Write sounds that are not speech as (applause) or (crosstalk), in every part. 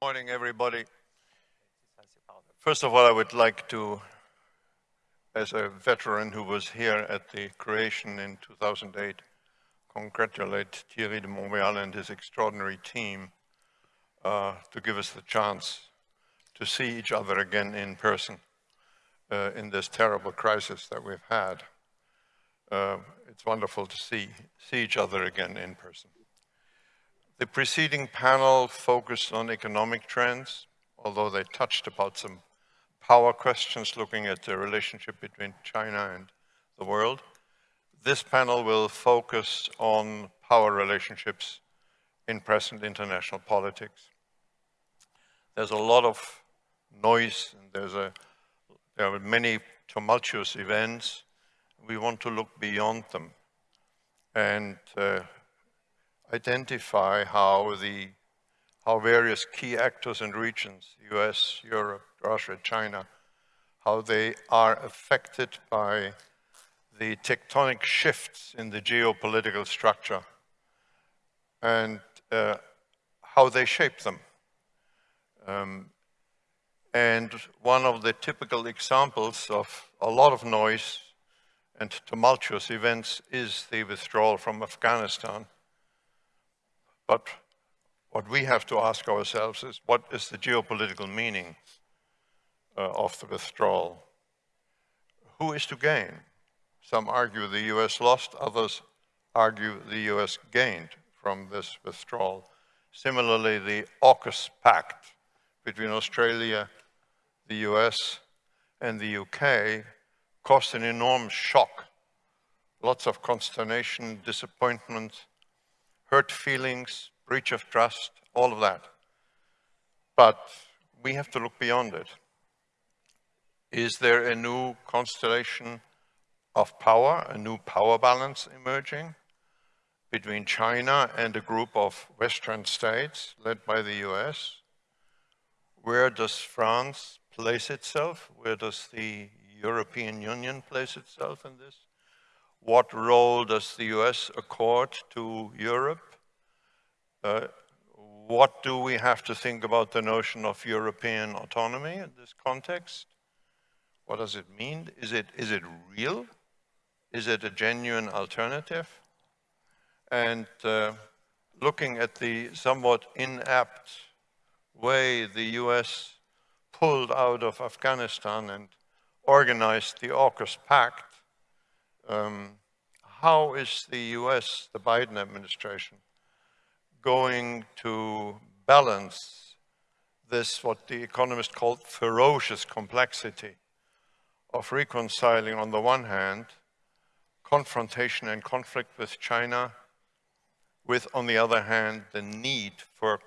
Good morning, everybody. First of all, I would like to, as a veteran who was here at the creation in 2008, congratulate Thierry de Montbrial and his extraordinary team uh, to give us the chance to see each other again in person uh, in this terrible crisis that we've had. Uh, it's wonderful to see, see each other again in person. The preceding panel focused on economic trends, although they touched about some power questions looking at the relationship between China and the world. This panel will focus on power relationships in present international politics. There's a lot of noise and there's a, there are many tumultuous events. We want to look beyond them and uh, identify how the how various key actors and regions, US, Europe, Russia, China, how they are affected by the tectonic shifts in the geopolitical structure and uh, how they shape them. Um, and one of the typical examples of a lot of noise and tumultuous events is the withdrawal from Afghanistan. But what we have to ask ourselves is what is the geopolitical meaning uh, of the withdrawal? Who is to gain? Some argue the US lost, others argue the US gained from this withdrawal. Similarly, the AUKUS Pact between Australia, the US, and the UK caused an enormous shock. Lots of consternation, disappointment, hurt feelings, breach of trust, all of that. But we have to look beyond it. Is there a new constellation of power, a new power balance emerging between China and a group of Western states led by the US? Where does France place itself? Where does the European Union place itself in this? What role does the US accord to Europe? Uh, what do we have to think about the notion of European autonomy in this context? What does it mean? Is it, is it real? Is it a genuine alternative? And uh, looking at the somewhat inapt way the US pulled out of Afghanistan and organized the AUKUS Pact, um, how is the US, the Biden administration, going to balance this, what the economist called ferocious complexity of reconciling, on the one hand, confrontation and conflict with China, with, on the other hand, the need for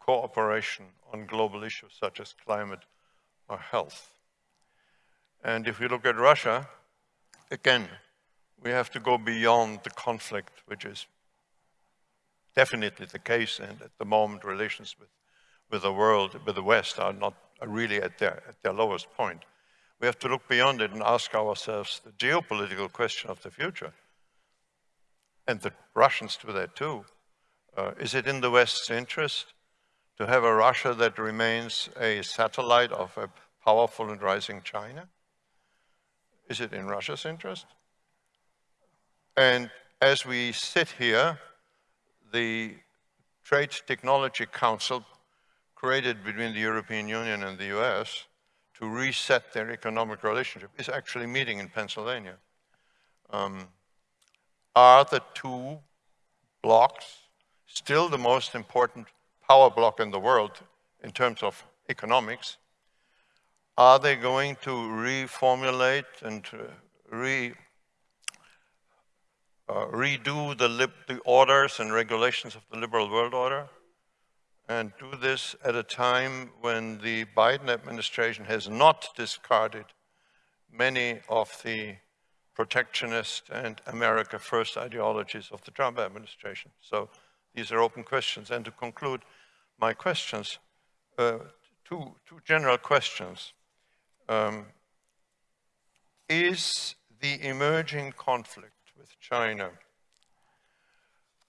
cooperation on global issues such as climate or health. And if we look at Russia, again, we have to go beyond the conflict, which is definitely the case, and at the moment relations with, with the world, with the West, are not are really at their, at their lowest point. We have to look beyond it and ask ourselves the geopolitical question of the future. And the Russians do that too. Uh, is it in the West's interest to have a Russia that remains a satellite of a powerful and rising China? Is it in Russia's interest? And as we sit here, the Trade Technology Council created between the European Union and the US to reset their economic relationship is actually meeting in Pennsylvania. Um, are the two blocks still the most important power block in the world in terms of economics? Are they going to reformulate and re uh, redo the, the orders and regulations of the liberal world order and do this at a time when the Biden administration has not discarded many of the protectionist and America first ideologies of the Trump administration. So these are open questions. And to conclude my questions, uh, two, two general questions. Um, is the emerging conflict with China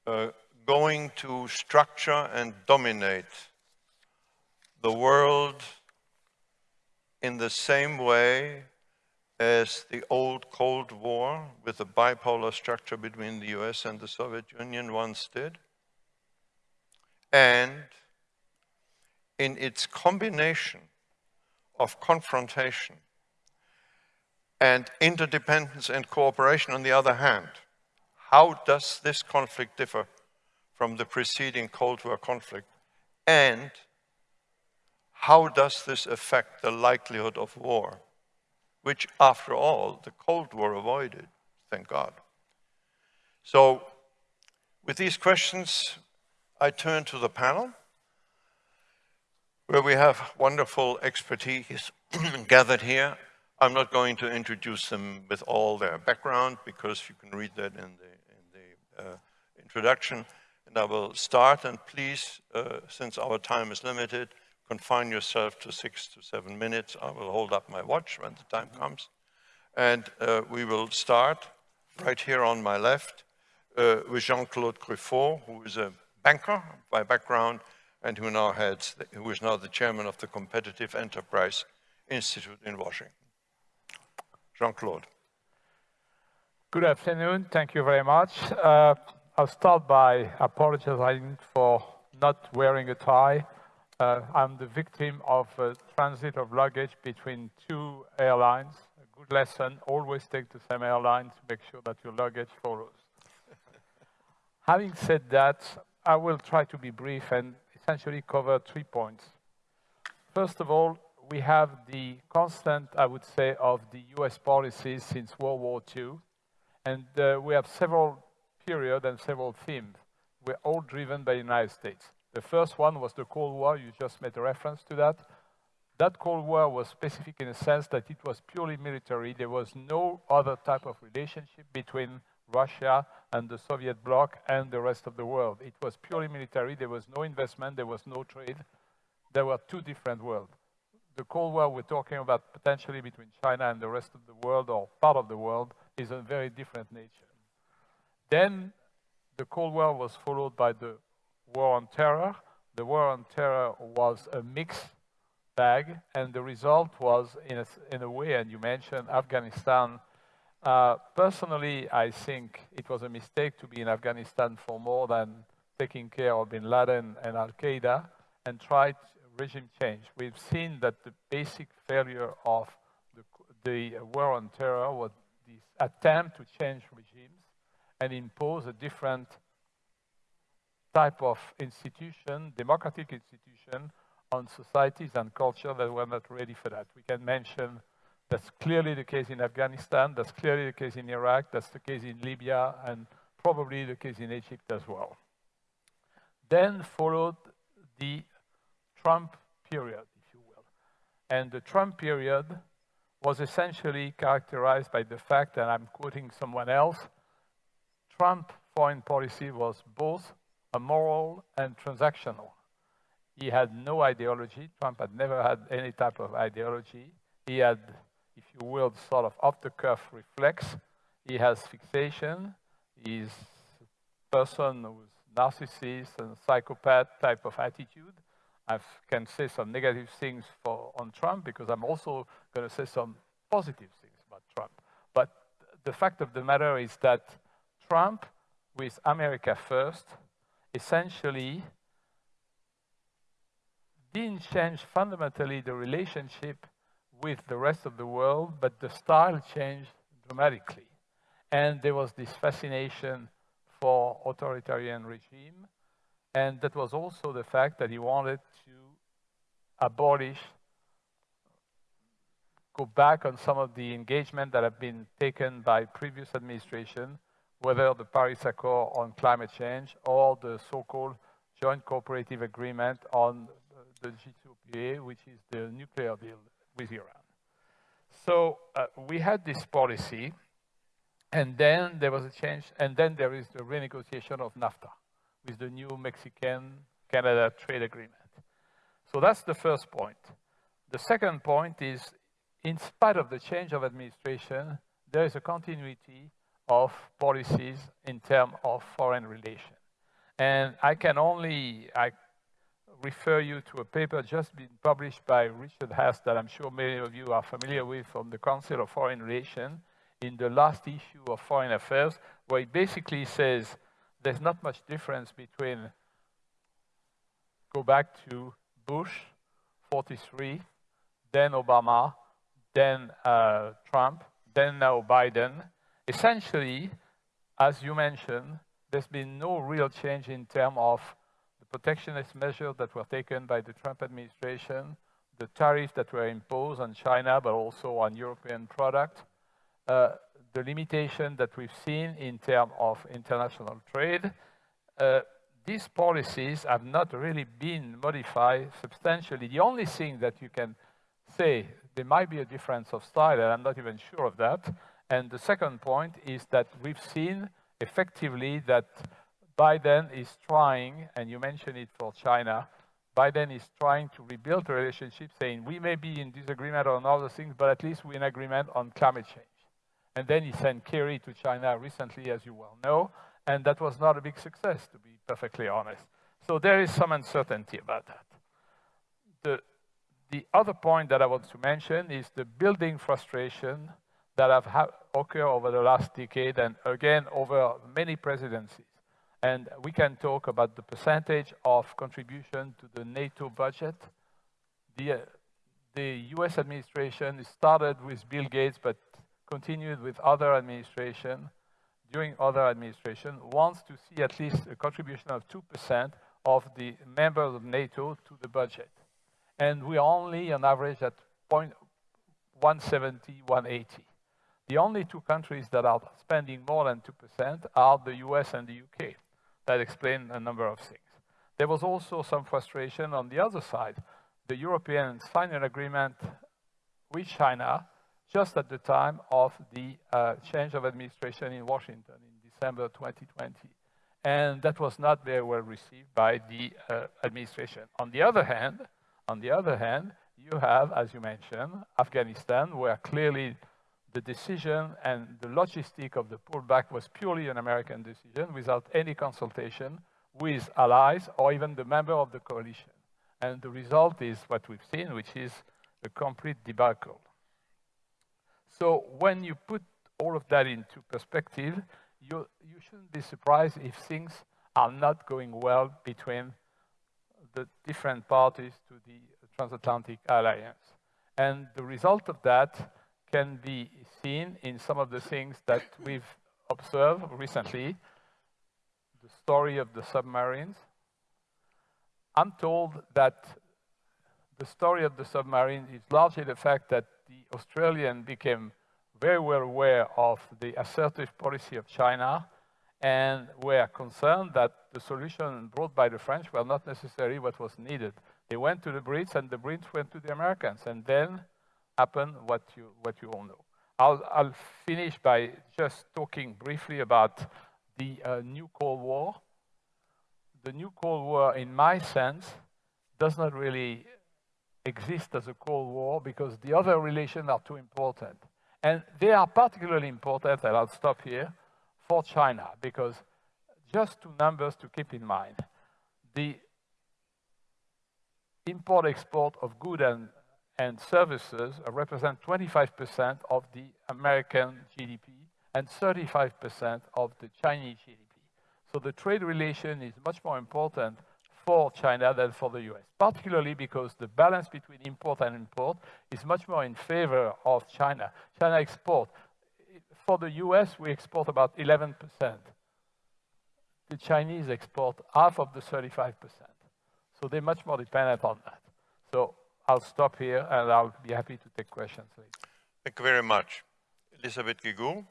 uh, going to structure and dominate the world in the same way as the old Cold War with the bipolar structure between the US and the Soviet Union once did. And in its combination of confrontation and interdependence and cooperation on the other hand, how does this conflict differ from the preceding Cold War conflict? And how does this affect the likelihood of war? which after all, the Cold War avoided, thank God. So with these questions, I turn to the panel, where we have wonderful expertise (clears throat) gathered here. I'm not going to introduce them with all their background because you can read that in the, in the uh, introduction. And I will start, and please, uh, since our time is limited, confine yourself to six to seven minutes. I will hold up my watch when the time comes. And uh, we will start right here on my left uh, with Jean-Claude Gruffat, who is a banker by background and who now heads, the, who is now the chairman of the Competitive Enterprise Institute in Washington. Jean-Claude. Good afternoon. Thank you very much. Uh, I'll start by apologizing for not wearing a tie. Uh, I'm the victim of a transit of luggage between two airlines. A good lesson, always take the same airline to make sure that your luggage follows. (laughs) Having said that, I will try to be brief and essentially cover three points. First of all, we have the constant, I would say, of the US policies since World War II. And uh, we have several periods and several themes. We're all driven by the United States. The first one was the Cold War. You just made a reference to that. That Cold War was specific in the sense that it was purely military. There was no other type of relationship between Russia and the Soviet bloc and the rest of the world. It was purely military. There was no investment. There was no trade. There were two different worlds. The Cold War we're talking about potentially between China and the rest of the world or part of the world is a very different nature. Then the Cold War was followed by the war on terror. The war on terror was a mixed bag, and the result was, in a, in a way, and you mentioned Afghanistan. Uh, personally, I think it was a mistake to be in Afghanistan for more than taking care of bin Laden and Al-Qaeda and tried regime change. We've seen that the basic failure of the, the war on terror was this attempt to change regimes and impose a different type of institution, democratic institution, on societies and culture that were not ready for that. We can mention that's clearly the case in Afghanistan, that's clearly the case in Iraq, that's the case in Libya, and probably the case in Egypt as well. Then followed the Trump period, if you will. And the Trump period was essentially characterized by the fact, that I'm quoting someone else, Trump foreign policy was both a moral and transactional. He had no ideology. Trump had never had any type of ideology. He had, if you will, sort of off-the-cuff reflex. He has fixation. He's a person who's narcissist and psychopath type of attitude. I can say some negative things for, on Trump because I'm also going to say some positive things about Trump. But the fact of the matter is that Trump, with America first, essentially didn't change fundamentally the relationship with the rest of the world, but the style changed dramatically. And there was this fascination for authoritarian regime, and that was also the fact that he wanted to abolish, go back on some of the engagement that have been taken by previous administration whether the Paris Accord on climate change or the so-called joint cooperative agreement on the JCPOA, which is the nuclear deal with Iran. So uh, we had this policy, and then there was a change, and then there is the renegotiation of NAFTA with the new Mexican-Canada trade agreement. So that's the first point. The second point is, in spite of the change of administration, there is a continuity of policies in terms of foreign relations. And I can only, I refer you to a paper just been published by Richard Haass that I'm sure many of you are familiar with from the Council of Foreign Relations in the last issue of Foreign Affairs, where it basically says there's not much difference between go back to Bush, 43, then Obama, then uh, Trump, then now Biden. Essentially, as you mentioned, there's been no real change in terms of the protectionist measures that were taken by the Trump administration, the tariffs that were imposed on China, but also on European products, uh, the limitation that we've seen in terms of international trade. Uh, these policies have not really been modified substantially. The only thing that you can say, there might be a difference of style, and I'm not even sure of that. And the second point is that we've seen effectively that Biden is trying, and you mentioned it for China, Biden is trying to rebuild the relationship, saying we may be in disagreement on other things, but at least we're in agreement on climate change. And then he sent Kerry to China recently, as you well know, and that was not a big success, to be perfectly honest. So there is some uncertainty about that. The, the other point that I want to mention is the building frustration that have occurred over the last decade and again over many presidencies. And we can talk about the percentage of contribution to the NATO budget. The, uh, the US administration started with Bill Gates, but continued with other administration, during other administration, wants to see at least a contribution of 2% of the members of NATO to the budget. And we are only on average at 170, 180. The only two countries that are spending more than 2% are the US and the UK. That explains a number of things. There was also some frustration on the other side. The Europeans signed an agreement with China just at the time of the uh, change of administration in Washington in December 2020. And that was not very well received by the uh, administration. On the other hand, on the other hand, you have, as you mentioned, Afghanistan, where clearly the decision and the logistic of the pullback was purely an American decision without any consultation with allies or even the member of the coalition. And the result is what we've seen, which is a complete debacle. So when you put all of that into perspective, you, you shouldn't be surprised if things are not going well between the different parties to the transatlantic alliance. And the result of that can be seen in some of the things that we've observed recently. The story of the submarines. I'm told that the story of the submarine is largely the fact that the Australian became very well aware of the assertive policy of China and were concerned that the solution brought by the French were not necessarily what was needed. They went to the Brits and the Brits went to the Americans and then happened what you, what you all know. I'll, I'll finish by just talking briefly about the uh, new Cold War. The new Cold War, in my sense, does not really exist as a Cold War because the other relations are too important. And they are particularly important, and I'll stop here, for China, because just two numbers to keep in mind. The import-export of goods and, and services represent 25% of the American GDP and 35% of the Chinese GDP. So the trade relation is much more important for China than for the US, particularly because the balance between import and import is much more in favor of China. China export. For the US, we export about 11%. The Chinese export half of the 35%. So they're much more dependent on that. So I'll stop here and I'll be happy to take questions later. Thank you very much. Elisabeth Guigou,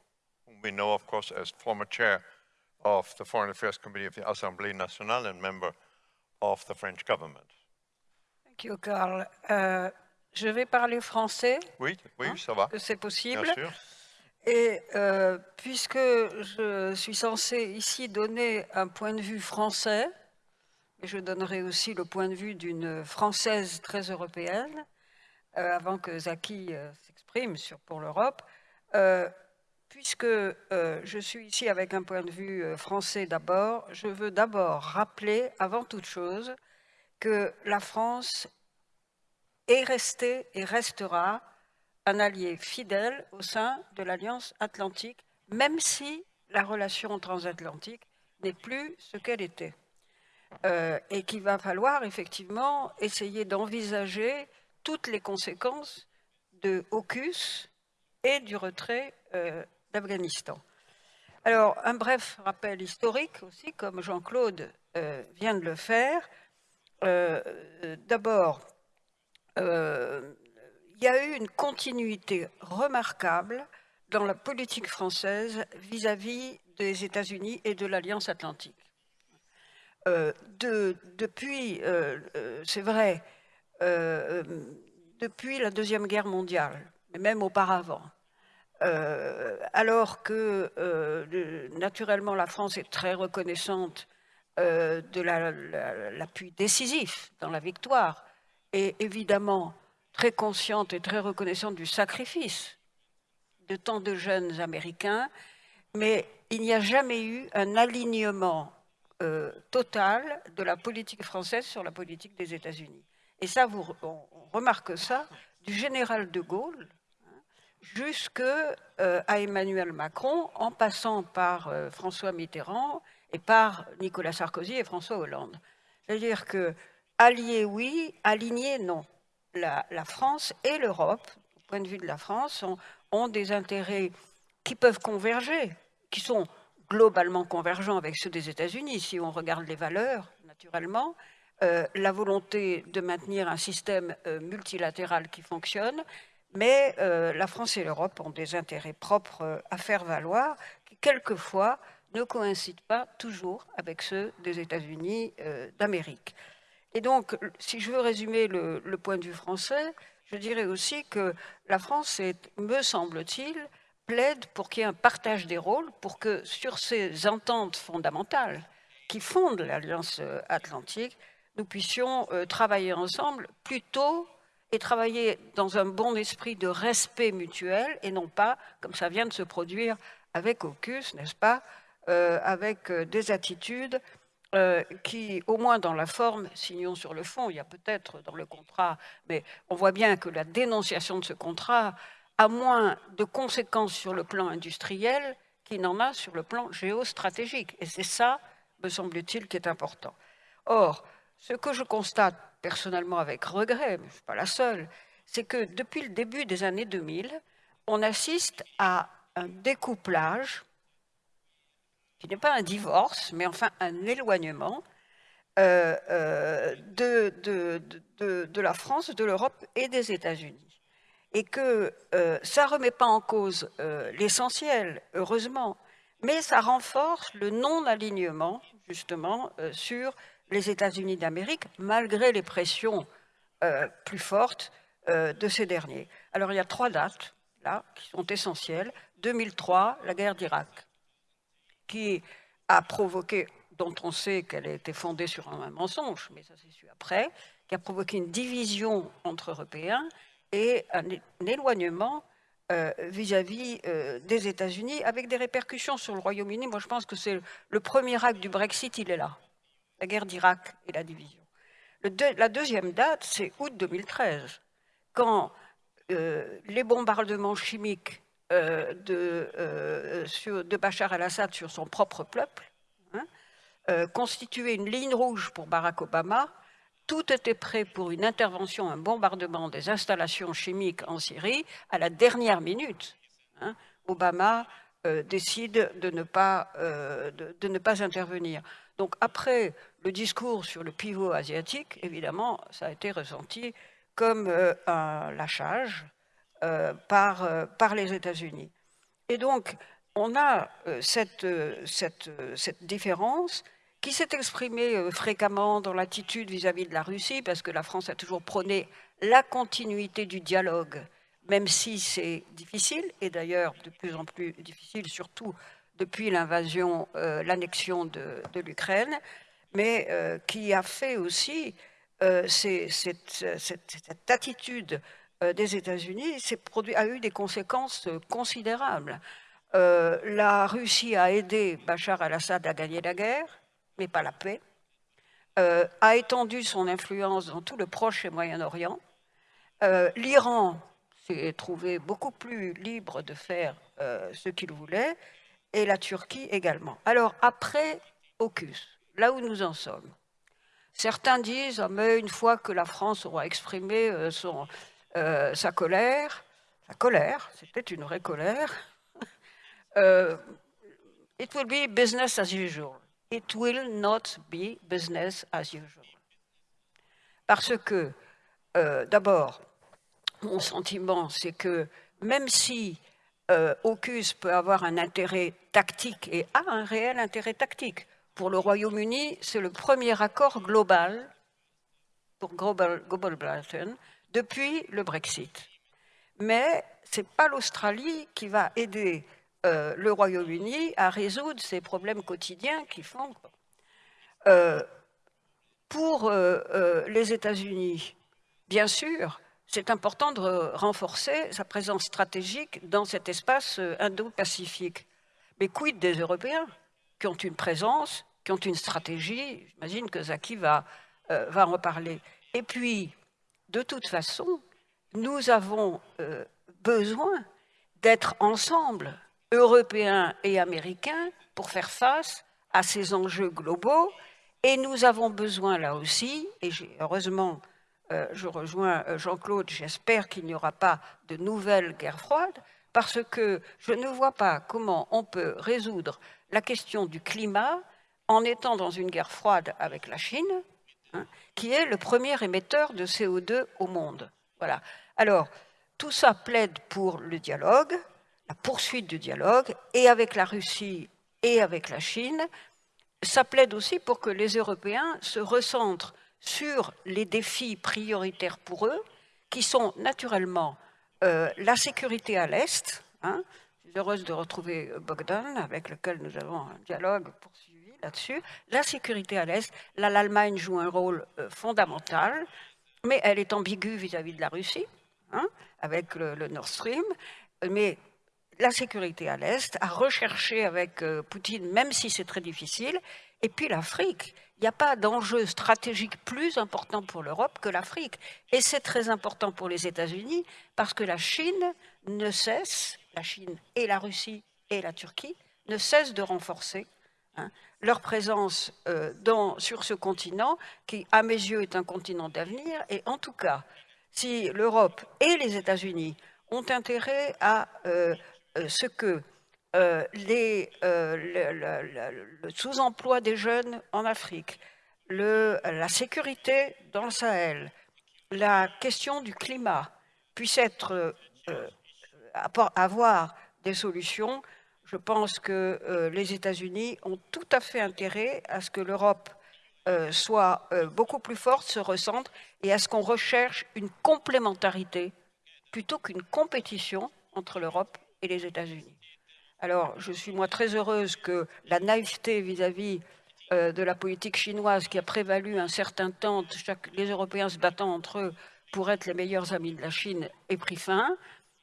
whom we know, of course, as former chair of the Foreign Affairs Committee of the Assemblée Nationale and member of the French government. Thank you, Carl. Euh, je vais parler français. Oui, oui, hein, ça va. C'est possible. Bien sûr. Et euh, puisque je suis censée ici donner un point de vue français, et je donnerai aussi le point de vue d'une Française très européenne, euh, avant que Zaki s'exprime sur pour l'Europe, puisque euh, je suis ici avec un point de vue euh, français d'abord, je veux d'abord rappeler, avant toute chose, que la France est restée et restera un allié fidèle au sein de l'Alliance atlantique, même si la relation transatlantique n'est plus ce qu'elle était. Euh, et qu'il va falloir effectivement essayer d'envisager toutes les conséquences de AUKUS et du retrait d'Afghanistan. Alors, un bref rappel historique aussi, comme Jean-Claude euh, vient de le faire. D'abord, il y a eu une continuité remarquable dans la politique française vis-à-vis des États-Unis et de l'Alliance atlantique. Euh, depuis, euh, euh, c'est vrai, depuis la Deuxième Guerre mondiale, mais même auparavant, alors que naturellement la France est très reconnaissante de l'appui décisif dans la victoire, et évidemment très consciente et très reconnaissante du sacrifice de tant de jeunes Américains, mais il n'y a jamais eu un alignement euh, total de la politique française sur la politique des États-Unis. Et ça, vous, on, remarque ça du général de Gaulle jusqu'à euh, Emmanuel Macron, en passant par euh, François Mitterrand et par Nicolas Sarkozy et François Hollande. C'est-à-dire que alliés, oui, alignés, non la, France et l'Europe, au point de vue de la France, ont, des intérêts qui peuvent converger, qui sont globalement convergents avec ceux des États-Unis, si on regarde les valeurs, naturellement, euh, la volonté de maintenir un système euh, multilatéral qui fonctionne, mais euh, la France et l'Europe ont des intérêts propres à faire valoir, qui quelquefois ne coïncident pas toujours avec ceux des États-Unis d'Amérique. Et donc, si je veux résumer le, point de vue français, je dirais aussi que la France, me semble-t-il, plaide pour qu'il y ait un partage des rôles, pour que sur ces ententes fondamentales qui fondent l'Alliance euh, atlantique, nous puissions euh, travailler ensemble plutôt et travailler dans un bon esprit de respect mutuel et non pas, comme ça vient de se produire avec AUKUS, n'est-ce pas, euh, avec des attitudes euh, qui, au moins dans la forme, signons sur le fond, il y a peut-être dans le contrat, mais on voit bien que la dénonciation de ce contrat a moins de conséquences sur le plan industriel qu'il n'en a sur le plan géostratégique. Et c'est ça, me semble-t-il, qui est important. Or, ce que je constate personnellement avec regret, mais je ne suis pas la seule, c'est que depuis le début des années 2000, on assiste à un découplage qui n'est pas un divorce, mais enfin un éloignement euh, euh, de, la France, de l'Europe et des États-Unis. Et que euh, ça ne remet pas en cause l'essentiel, heureusement, mais ça renforce le non-alignement, justement, sur les États-Unis d'Amérique, malgré les pressions plus fortes de ces derniers. Alors, il y a trois dates, là, qui sont essentielles. 2003, la guerre d'Irak qui a provoqué, dont on sait qu'elle a été fondée sur un mensonge, mais ça s'est su après, qui a provoqué une division entre Européens et un, éloignement euh, vis-à-vis euh, des États-Unis, avec des répercussions sur le Royaume-Uni. Moi, je pense que c'est le premier acte du Brexit, il est là, la guerre d'Irak et la division. la deuxième date, c'est août 2013, quand euh, les bombardements chimiques euh, de, euh, de, Bachar al-Assad sur son propre peuple, hein, constituait une ligne rouge pour Barack Obama. Tout était prêt pour une intervention, un bombardement des installations chimiques en Syrie à la dernière minute. Hein. Obama décide de ne, pas, de, ne pas intervenir. Donc après le discours sur le pivot asiatique, évidemment, ça a été ressenti comme un lâchage, euh, par, euh, par les États-Unis. Et donc, on a euh, cette, cette, cette différence qui s'est exprimée fréquemment dans l'attitude vis-à-vis de la Russie, parce que la France a toujours prôné la continuité du dialogue, même si c'est difficile, et d'ailleurs de plus en plus difficile, surtout depuis l'invasion, l'annexion de, l'Ukraine, mais qui a fait aussi cette, cette, cette, attitude euh, des États-Unis a eu des conséquences euh, considérables. Euh, la Russie a aidé Bachar al-Assad à gagner la guerre, mais pas la paix. euh, a étendu son influence dans tout le Proche et Moyen-Orient. Euh, L'Iran s'est trouvé beaucoup plus libre de faire euh, ce qu'il voulait, et la Turquie également. Alors, après AUKUS, là où nous en sommes, certains disent ah, mais une fois que la France aura exprimé euh, son, euh, sa colère, sa colère, c'était une vraie colère, (laughs) it will be business as usual. It will not be business as usual. Parce que, d'abord, mon sentiment, c'est que même si euh, peut avoir un intérêt tactique et a un réel intérêt tactique, pour le Royaume-Uni, c'est le premier accord global pour Global, Britain depuis le Brexit. Mais ce n'est pas l'Australie qui va aider euh, le Royaume-Uni à résoudre ces problèmes quotidiens qui font. Euh, pour euh, les États-Unis, bien sûr, c'est important de renforcer sa présence stratégique dans cet espace euh, indo-pacifique. Mais quid des Européens qui ont une présence, qui ont une stratégie? J'imagine que Zaki va, euh, va en reparler. Et puis, de toute façon, nous avons euh, besoin d'être ensemble, Européens et Américains, pour faire face à ces enjeux globaux. Et nous avons besoin là aussi, et heureusement, je rejoins euh, Jean-Claude, j'espère qu'il n'y aura pas de nouvelle guerre froide, parce que je ne vois pas comment on peut résoudre la question du climat en étant dans une guerre froide avec la Chine, hein, qui est le premier émetteur de CO2 au monde. Voilà. Alors, tout ça plaide pour le dialogue, la poursuite du dialogue, et avec la Russie et avec la Chine. Ça plaide aussi pour que les Européens se recentrent sur les défis prioritaires pour eux, qui sont naturellement euh, la sécurité à l'Est. hein. Je suis heureuse de retrouver Bogdan, avec lequel nous avons un dialogue poursuivi là-dessus. La sécurité à l'Est, là, l'Allemagne joue un rôle euh, fondamental, mais elle est ambiguë vis-à-vis de la Russie, hein, avec le, Nord Stream. Mais la sécurité à l'Est, à rechercher avec euh, Poutine, même si c'est très difficile. Et puis l'Afrique. Il n'y a pas d'enjeu stratégique plus important pour l'Europe que l'Afrique. Et c'est très important pour les États-Unis parce que la Chine ne cesse, la Chine et la Russie et la Turquie, ne cessent de renforcer hein, leur présence euh, sur ce continent qui, à mes yeux, est un continent d'avenir. Et en tout cas, si l'Europe et les États-Unis ont intérêt à euh, euh, ce que euh, euh, le, sous-emploi des jeunes en Afrique, la sécurité dans le Sahel, la question du climat puisse être, euh, avoir des solutions, je pense que les États-Unis ont tout à fait intérêt à ce que l'Europe soit beaucoup plus forte, se recentre, et à ce qu'on recherche une complémentarité plutôt qu'une compétition entre l'Europe et les États-Unis. Alors, je suis moi très heureuse que la naïveté vis-à-vis euh, de la politique chinoise qui a prévalu un certain temps, les Européens se battant entre eux pour être les meilleurs amis de la Chine, ait pris fin.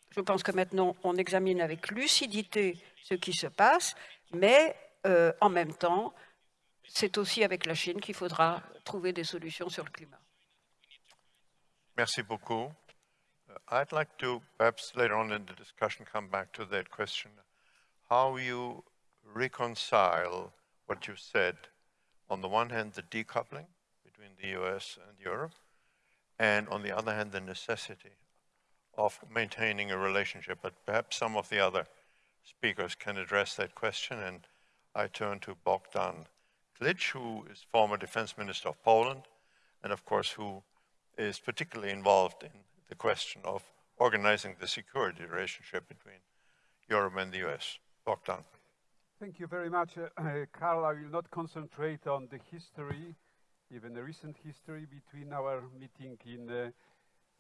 Je pense que maintenant, on examine avec lucidité ce qui se passe, mais euh, en même temps, c'est aussi avec la Chine qu'il faudra trouver des solutions sur le climat. Merci beaucoup. Uh, I'd like to perhaps later on in the discussion come back to that question. How you reconcile what you said, on the one hand, the decoupling between the US and Europe, and on the other hand, the necessity of maintaining a relationship. But perhaps some of the other speakers can address that question. And I turn to Bogdan Klich, who is former defense minister of Poland, and of course, who is particularly involved in the question of organizing the security relationship between Europe and the US. Bogdan. Thank you very much, uh, Carl. I will not concentrate on the history, even the recent history between our meeting in uh,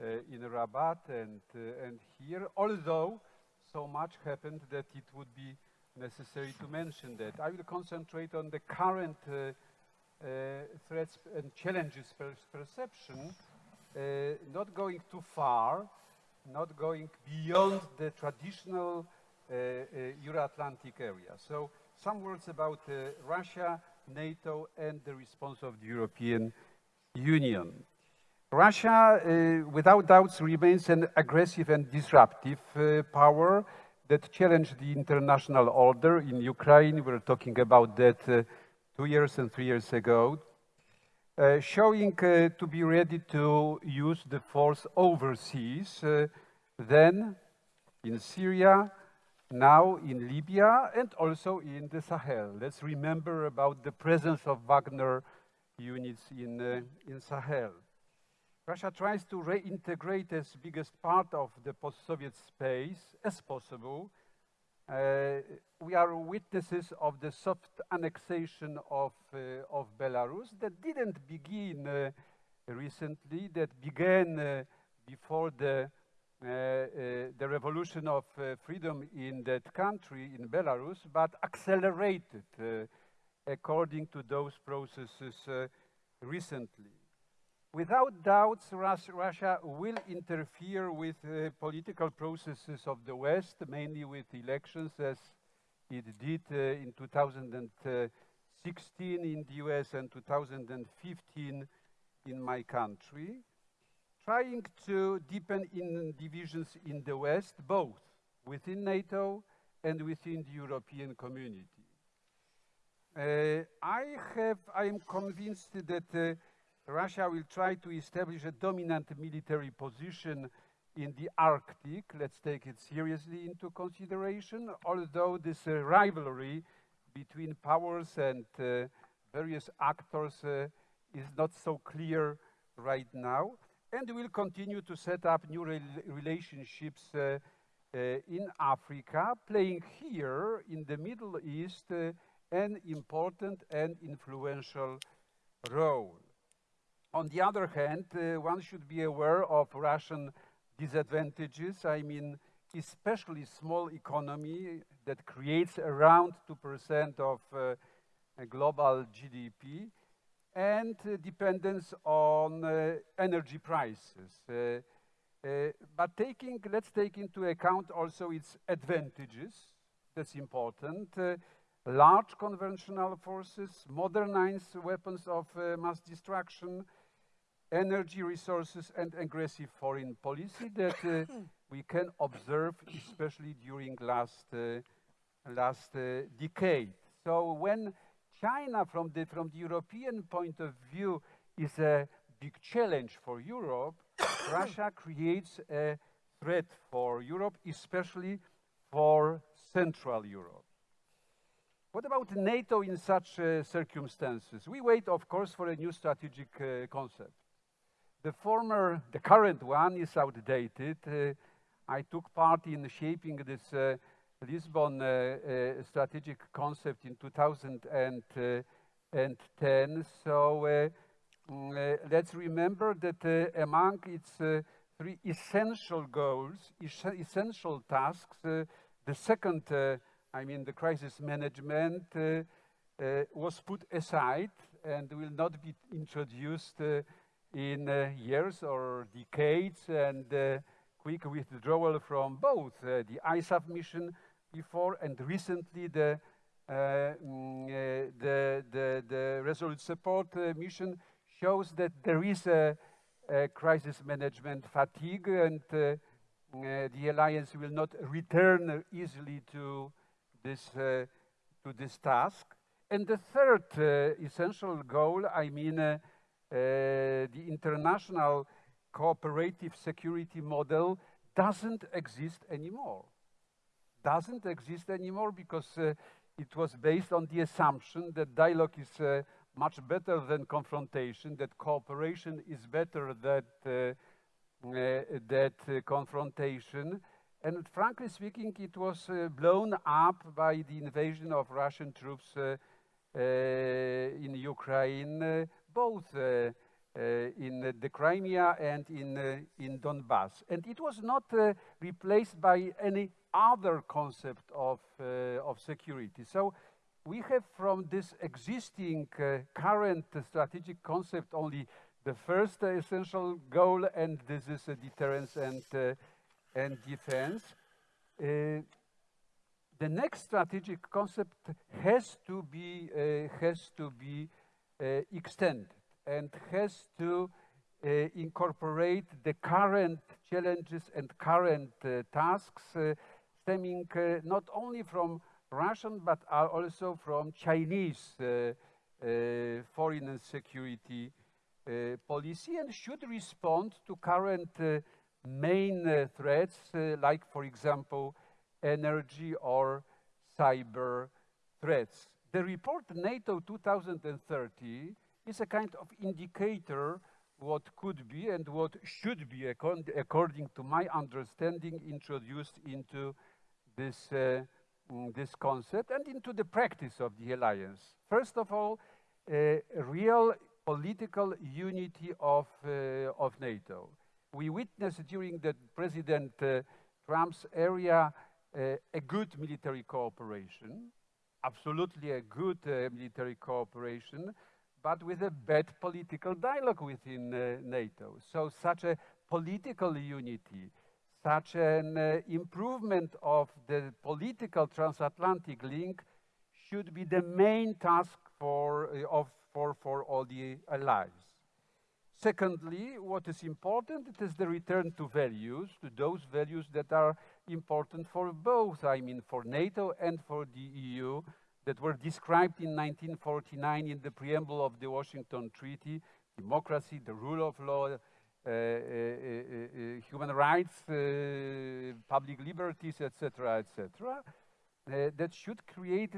uh, in Rabat and uh, and here. Although so much happened that it would be necessary to mention that. I will concentrate on the current uh, uh, threats and challenges per perception, uh, not going too far, not going beyond the traditional uh, uh, Euro-Atlantic area. So some words about uh, Russia NATO, and the response of the European Union. Russia, uh, without doubts, remains an aggressive and disruptive uh, power that challenged the international order in Ukraine. We were talking about that uh, two years and three years ago, uh, showing uh, to be ready to use the force overseas, uh, then in Syria, now in Libya, and also in the Sahel. Let's remember about the presence of Wagner units in, in Sahel. Russia tries to reintegrate as biggest part of the post-Soviet space as possible. Uh, we are witnesses of the soft annexation of, uh, of Belarus that didn't begin uh, recently, that began uh, before the, uh, uh, Uh, uh, the revolution of uh, freedom in that country, in Belarus, but accelerated according to those processes recently. Without doubts, Russia will interfere with uh, political processes of the West, mainly with elections, as it did uh, in 2016 in the US and 2015 in my country, trying to deepen in divisions in the West, both within NATO and within the European community. Uh, I have, I am convinced that uh, Russia will try to establish a dominant military position in the Arctic. Let's take it seriously into consideration, although this uh, rivalry between powers and uh, various actors uh, is not so clear right now. And we will continue to set up new re relationships uh, uh, in Africa, playing here in the Middle East uh, an important and influential role. On the other hand, uh, one should be aware of Russian disadvantages. I mean, especially small economy that creates around 2% of uh, global GDP and uh, dependence on uh, energy prices. Uh, but taking, let's take into account also its advantages. That's important. large conventional forces, modernized weapons of mass destruction, energy resources and aggressive foreign policy that uh, (coughs) we can observe, especially during last uh, last uh, decade. So when China, from the from the European point of view, is a big challenge for Europe, (coughs) Russia creates a threat for Europe, especially for Central Europe. What about NATO in such uh, circumstances? We wait, of course, for a new strategic uh, concept. The former, the current one is outdated. Uh, I took part in shaping this uh, Lisbon uh, uh strategic concept in 2010. So uh, mm, uh, let's remember that among its three essential goals, essential tasks, the second, I mean the crisis management, was put aside and will not be introduced in uh, years or decades and uh, quick withdrawal from both uh, the ISAF mission before and recently the, mm, the, the, the, Resolute Support mission shows that there is a, a crisis management fatigue and uh, the alliance will not return easily to this, uh, to this task. And the third uh, essential goal, I mean, uh, the international cooperative security model doesn't exist anymore. Doesn't exist anymore because uh, it was based on the assumption that dialogue is uh, much better than confrontation, that cooperation is better than uh, uh, that uh, confrontation. And frankly speaking, it was blown up by the invasion of Russian troops in Ukraine both uh, uh, in the Crimea and in, uh, in Donbass. And it was not replaced by any other concept of, of security. So we have from this existing current strategic concept only the first essential goal, and this is deterrence and, and defense. the next strategic concept has to be, uh, has to be uh, extended and has to uh, incorporate the current challenges and current uh, tasks uh, stemming uh, not only from Russian but uh, also from Chinese uh, uh, foreign and security policy and should respond to current main threats like, for example, energy or cyber threats. The report NATO 2030 is a kind of indicator what could be and what should be, according to my understanding, introduced into this, uh, mm, this concept and into the practice of the alliance. First of all, a real political unity of, uh, of NATO. We witnessed during the President uh, Trump's area uh, a good military cooperation, absolutely a good uh, military cooperation, but with a bad political dialogue within NATO. So such a political unity, such an uh, improvement of the political transatlantic link should be the main task for, uh, of, for, for all the allies. Secondly, what is important, it is the return to values, to those values that are important for both, I mean for NATO and for the EU, that were described in 1949 in the preamble of the Washington Treaty, democracy, the rule of law, Uh, uh, uh, human rights, uh, public liberties, etc., etc., uh, that should create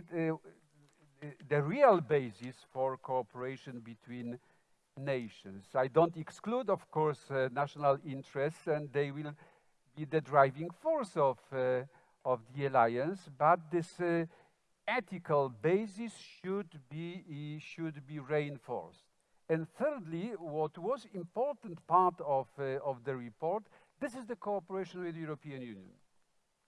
the real basis for cooperation between nations. I don't exclude, of course, national interests, and they will be the driving force of, uh, of the alliance, but this uh, ethical basis should be, should be reinforced. And thirdly, what was important part of, uh, of the report, this is the cooperation with the European Union.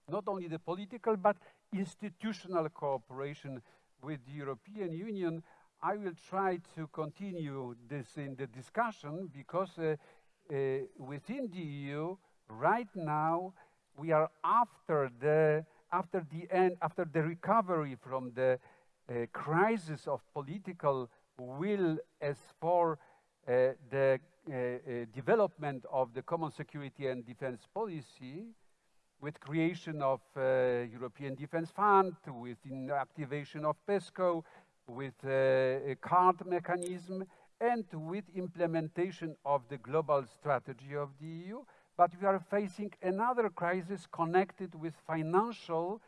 Not only the political, but institutional cooperation with the European Union. I will try to continue this in the discussion because uh, uh, within the EU, right now we are after the after the end after the recovery from the uh, crisis of political will as for uh, the uh, uh development of the common security and defense policy with creation of uh, European Defense Fund, with activation of PESCO, with uh, a CARD mechanism, and with implementation of the global strategy of the EU but we are facing another crisis connected with financial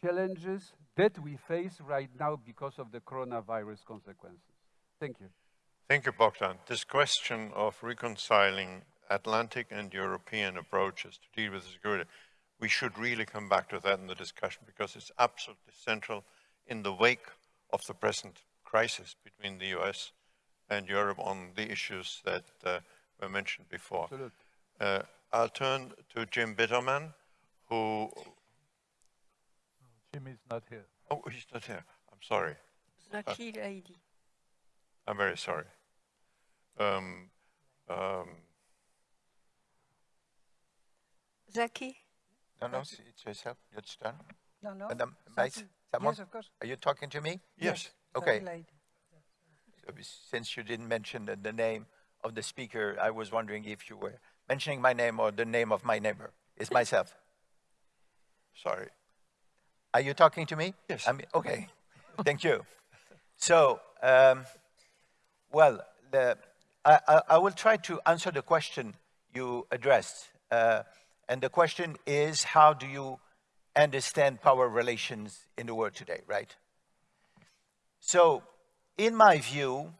challenges that we face right now because of the coronavirus consequences. Thank you. Thank you, Bogdan. This question of reconciling Atlantic and European approaches to deal with security, we should really come back to that in the discussion because it's absolutely central in the wake of the present crisis between the US and Europe on the issues that uh, were mentioned before. Uh, I'll turn to Jim Bittermann, who... Jim is not here. Oh, he's not here. I'm sorry. Zaki uh, Laidi. I'm very sorry. Um, um, Zaki? No, no, it's yourself. It's done. No, no. Madam, Yes, of course. Are you talking to me? Yes. Okay. So, since you didn't mention the, the name of the speaker, I was wondering if you were mentioning my name or the name of my neighbor. It's myself. Sorry. Are you talking to me? Yes. I mean, okay. Thank you. So, um, well, the, I, I, will try to answer the question you addressed. Uh, and the question is, how do you understand power relations in the world today, right? So, in my view,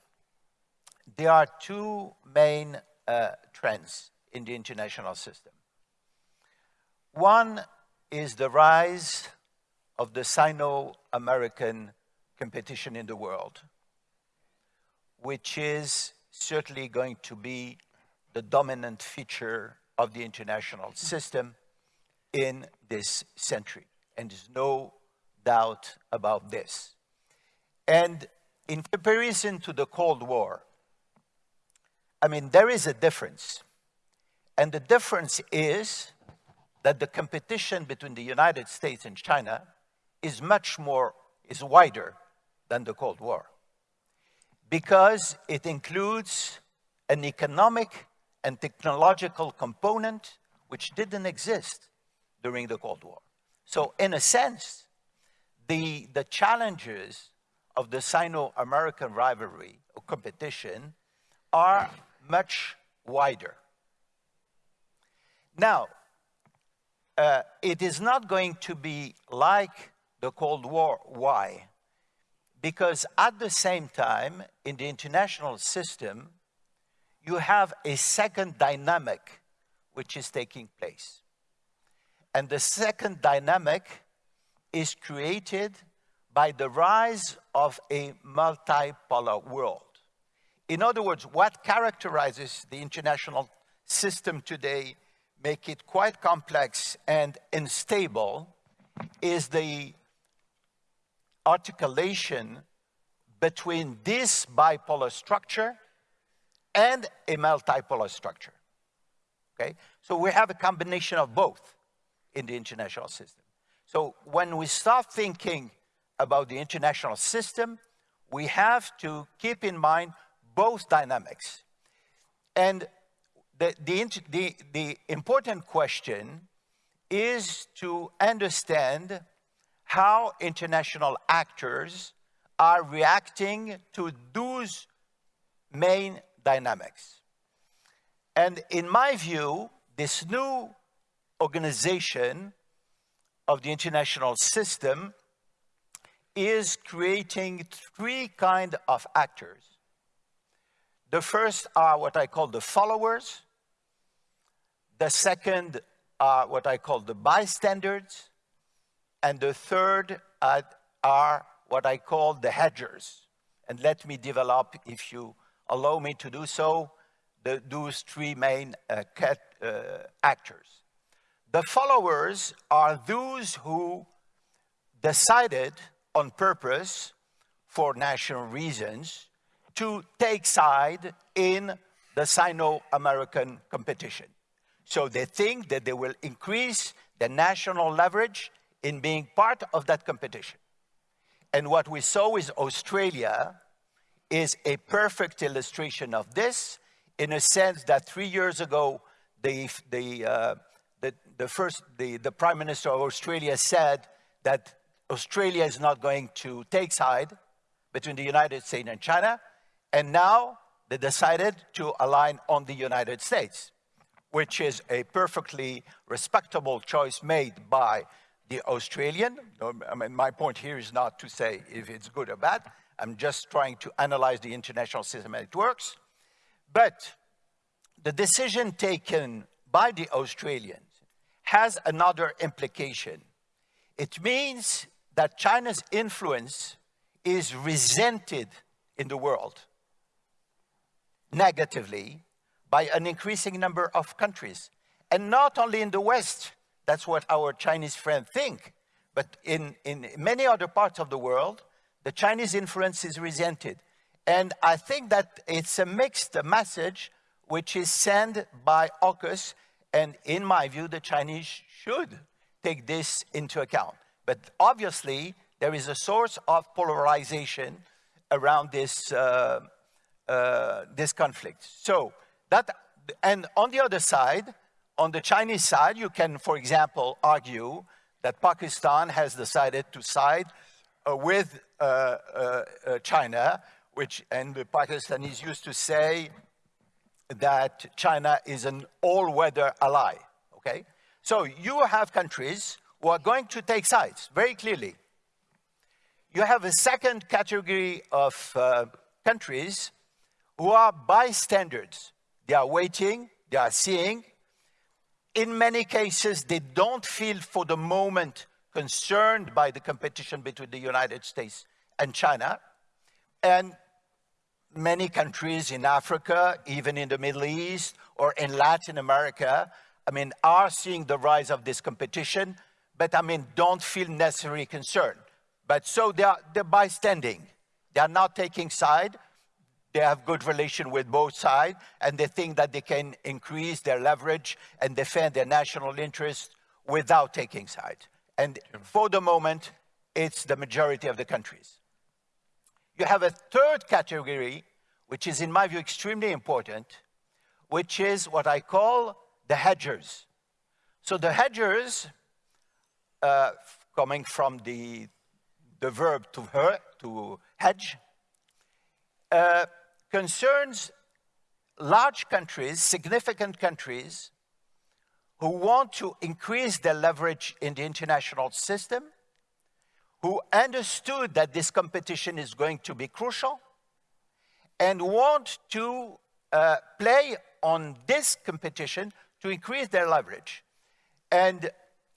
there are two main uh, trends in the international system. One is the rise of the Sino-American competition in the world, which is certainly going to be the dominant feature of the international system in this century. And there's no doubt about this. And in comparison to the Cold War, I mean, there is a difference and the difference is that the competition between the United States and China is much more, is wider than the Cold War because it includes an economic and technological component which didn't exist during the Cold War. So in a sense, the, the challenges of the Sino-American rivalry or competition are much wider. Now, uh, it is not going to be like the Cold War. Why? Because at the same time, in the international system, you have a second dynamic which is taking place. And the second dynamic is created by the rise of a multipolar world. In other words, what characterizes the international system today, make it quite complex and unstable, is the articulation between this bipolar structure and a multipolar structure. Okay? So we have a combination of both in the international system. So when we start thinking about the international system, we have to keep in mind both dynamics. And the, the, the, the important question is to understand how international actors are reacting to those main dynamics. And in my view, this new organization of the international system is creating three kind of actors. The first are what I call the followers. The second are what I call the bystanders. And the third are, are what I call the hedgers. And let me develop, if you allow me to do so, the, those three main uh, cat, uh, actors. The followers are those who decided on purpose, for national reasons, to take side in the Sino-American competition. So they think that they will increase the national leverage in being part of that competition. And what we saw with Australia is a perfect illustration of this in a sense that three years ago, the, the, uh, the, the, first, the, the Prime Minister of Australia said that Australia is not going to take side between the United States and China. And now they decided to align on the United States, which is a perfectly respectable choice made by the Australian. I mean, my point here is not to say if it's good or bad. I'm just trying to analyze the international system and it works. But the decision taken by the Australians has another implication. It means that China's influence is resented in the world negatively by an increasing number of countries. And not only in the West, that's what our Chinese friends think, but in, in many other parts of the world, the Chinese influence is resented. And I think that it's a mixed message which is sent by AUKUS, and in my view, the Chinese should take this into account. But obviously, there is a source of polarization around this, uh, uh, this conflict. So that, and on the other side, on the Chinese side, you can, for example, argue that Pakistan has decided to side uh, with uh, uh, uh, China, which, and the Pakistanis used to say that China is an all-weather ally, okay? So you have countries who are going to take sides, very clearly. You have a second category of uh, countries who are bystanders. They are waiting, they are seeing. In many cases, they don't feel for the moment concerned by the competition between the United States and China. And many countries in Africa, even in the Middle East or in Latin America, I mean, are seeing the rise of this competition but I mean, don't feel necessarily concerned. But so they are, they're bystanding. They are not taking side. They have good relation with both sides, and they think that they can increase their leverage and defend their national interest without taking side. And for the moment, it's the majority of the countries. You have a third category, which is, in my view, extremely important, which is what I call the hedgers. So the hedgers, uh, coming from the, the verb to, her, to hedge, uh, concerns large countries, significant countries, who want to increase their leverage in the international system, who understood that this competition is going to be crucial, and want to uh, play on this competition to increase their leverage. And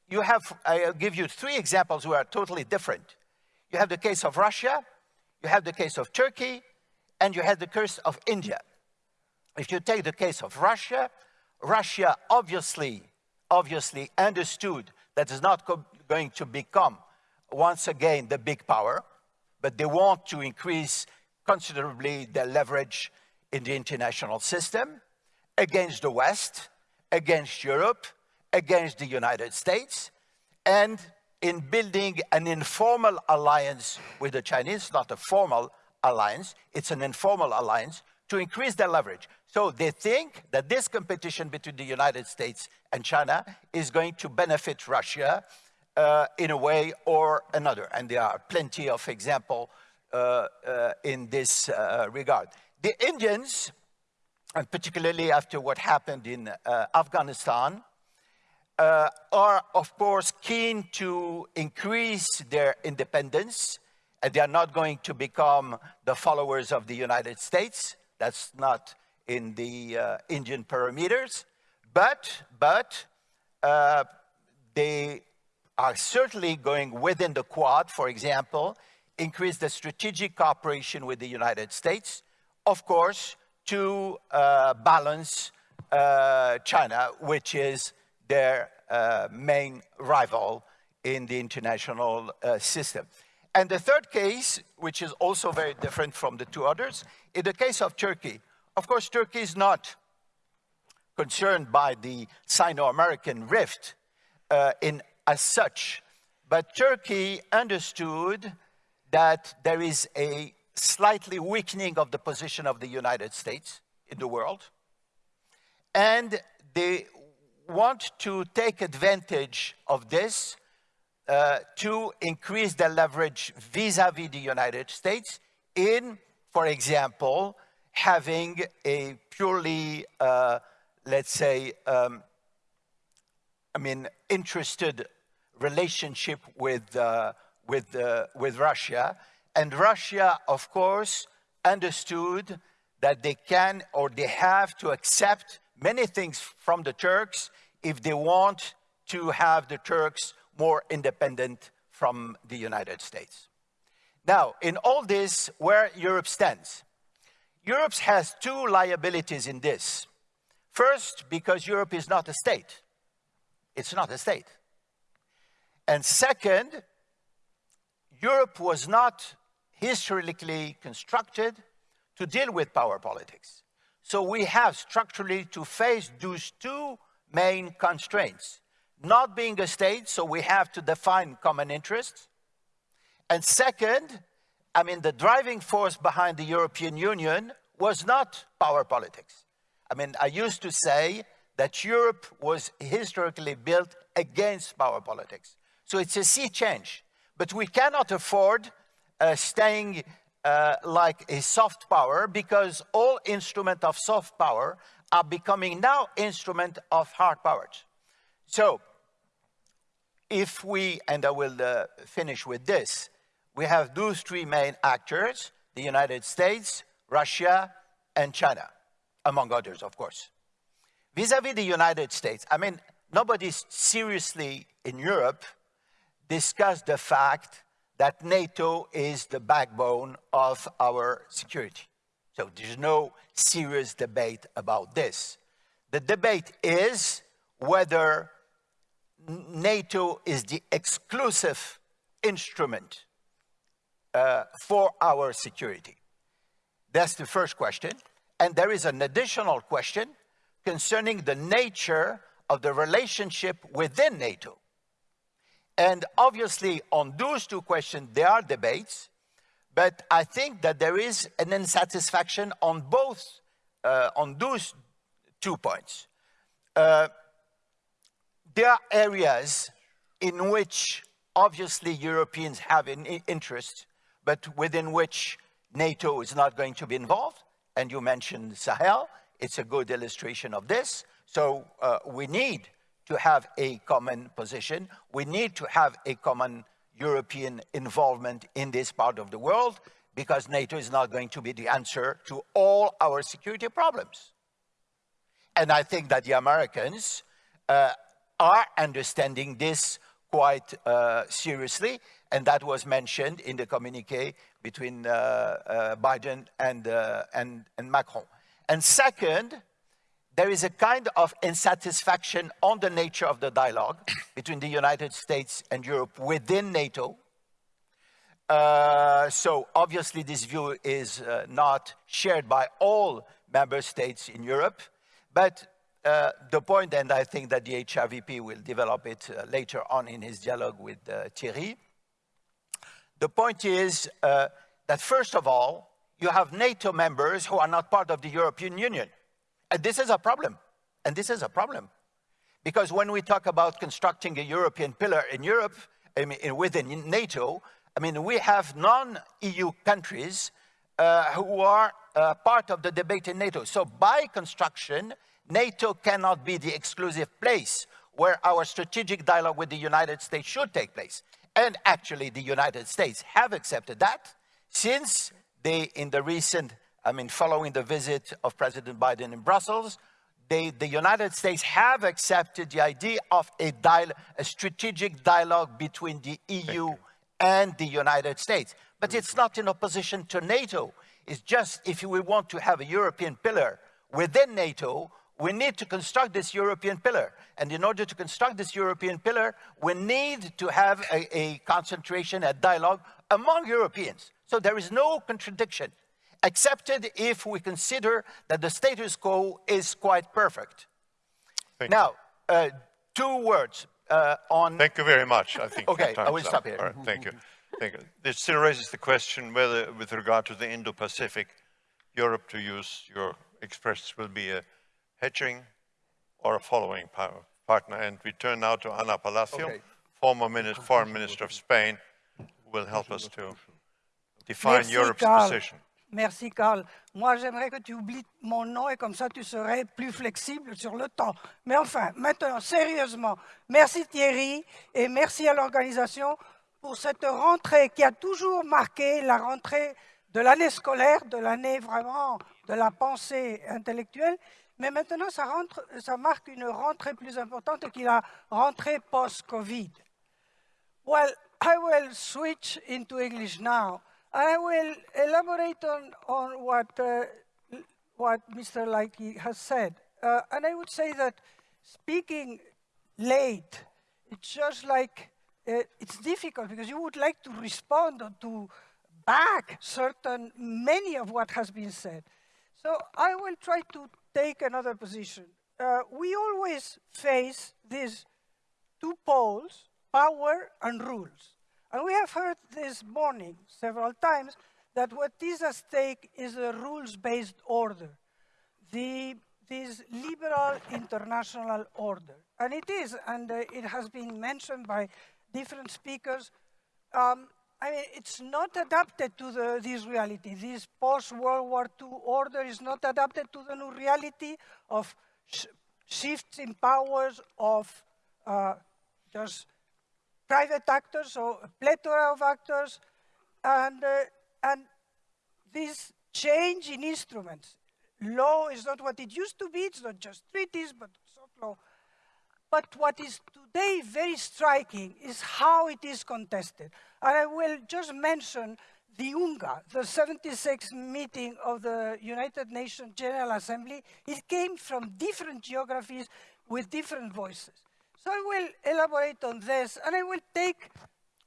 you have, I'll give you three examples who are totally different. You have the case of Russia, you have the case of Turkey, and you had the curse of India. If you take the case of Russia, Russia obviously, obviously understood that it's not going to become once again the big power, but they want to increase considerably their leverage in the international system against the West, against Europe, against the United States, and in building an informal alliance with the Chinese, not a formal alliance, it's an informal alliance, to increase their leverage. So they think that this competition between the United States and China is going to benefit Russia uh, in a way or another. And there are plenty of examples uh, uh, in this uh, regard. The Indians, and particularly after what happened in uh, Afghanistan, uh, are of course keen to increase their independence they are not going to become the followers of the United States. That's not in the uh, Indian parameters. But, but uh, they are certainly going within the Quad, for example, increase the strategic cooperation with the United States, of course, to uh, balance uh, China, which is their uh, main rival in the international uh, system. And the third case, which is also very different from the two others, in the case of Turkey. Of course, Turkey is not concerned by the Sino-American rift uh, in as such, but Turkey understood that there is a slightly weakening of the position of the United States in the world, and they want to take advantage of this uh, to increase their leverage vis-à-vis -vis the United States in, for example, having a purely, uh, let's say, um, I mean, interested relationship with, uh, with, uh, with Russia. And Russia, of course, understood that they can or they have to accept many things from the Turks if they want to have the Turks more independent from the United States. Now, in all this, where Europe stands, Europe has two liabilities in this. First, because Europe is not a state. It's not a state. And second, Europe was not historically constructed to deal with power politics. So we have structurally to face those two main constraints. Not being a state, so we have to define common interests. And second, I mean, the driving force behind the European Union was not power politics. I mean, I used to say that Europe was historically built against power politics. So it's a sea change. But we cannot afford uh, staying uh, like a soft power because all instruments of soft power are becoming now instrument of hard powers. So if we, and I will uh, finish with this, we have those three main actors, the United States, Russia, and China, among others, of course. Vis-à-vis -vis the United States, I mean, nobody seriously in Europe discussed the fact that NATO is the backbone of our security. So there's no serious debate about this. The debate is whether NATO is the exclusive instrument uh, for our security. That's the first question. And there is an additional question concerning the nature of the relationship within NATO. And obviously, on those two questions, there are debates, but I think that there is an insatisfaction on both, uh, on those two points. Uh, there are areas in which obviously Europeans have an interest, but within which NATO is not going to be involved. And you mentioned Sahel. It's a good illustration of this. So uh, we need to have a common position. We need to have a common European involvement in this part of the world because NATO is not going to be the answer to all our security problems. And I think that the Americans uh, are understanding this quite uh, seriously, and that was mentioned in the communique between uh, uh Biden and, uh, and, and Macron. And second, there is a kind of insatisfaction on the nature of the dialogue between the United States and Europe within NATO. Uh, so obviously this view is uh, not shared by all member states in Europe, but uh, the point, and I think that the HRVP will develop it uh, later on in his dialogue with uh, Thierry, the point is uh, that first of all, you have NATO members who are not part of the European Union. And this is a problem. And this is a problem. Because when we talk about constructing a European pillar in Europe, I mean, within NATO, I mean, we have non-EU countries uh, who are part of the debate in NATO. So by construction, NATO cannot be the exclusive place where our strategic dialogue with the United States should take place. And actually, the United States have accepted that since they, in the recent I mean, following the visit of President Biden in Brussels, they, the United States have accepted the idea of a, a strategic dialogue between the EU and the United States. But it's not in opposition to NATO. It's just if we want to have a European pillar within NATO, we need to construct this European pillar. And in order to construct this European pillar, we need to have a, a concentration, a dialogue among Europeans. So there is no contradiction accepted if we consider that the status quo is quite perfect. Thank now, uh, two words uh, on... Thank you very much. I think Okay, I will up. stop here. Right, thank you. Thank you. This still raises the question whether, with regard to the Indo-Pacific, Europe, to use your expressions, will be a hedging or a following partner. And we turn now to Ana Palacio, Okay. former foreign minister of Spain, who will help us to define Merci, Europe's Carl. position. Merci, Carl. Moi, j'aimerais que tu oublies mon nom et comme ça, tu serais plus flexible sur le temps. Mais enfin, maintenant, sérieusement, merci Thierry et merci à l'organisation pour cette rentrée qui a toujours marqué la rentrée de l'année scolaire, de l'année vraiment de la pensée intellectuelle. Mais maintenant, ça, rentre, ça marque une rentrée plus importante qui rentrée post-Covid. Well, I will switch into English now. I will elaborate on, on what, uh, what Mr. Laidi has said. Uh, and I would say that speaking late, it's just like, uh, it's difficult because you would like to respond or to back certain, many of what has been said. So I will try to take another position. Uh, we always face these two poles, power and rules. And we have heard this morning several times that what is at stake is a rules-based order, the, this liberal international order. And it is, and uh, it has been mentioned by different speakers, um, I mean, it's not adapted to the, this reality. This post-World War II order is not adapted to the new reality of sh shifts in powers, of uh, just private actors, or a plethora of actors, and, uh, and this change in instruments. Law is not what it used to be, it's not just treaties, but soft law. But what is today very striking is how it is contested. And I will just mention the UNGA, the 76th meeting of the United Nations General Assembly. It came from different geographies with different voices. So I will elaborate on this, and I will take,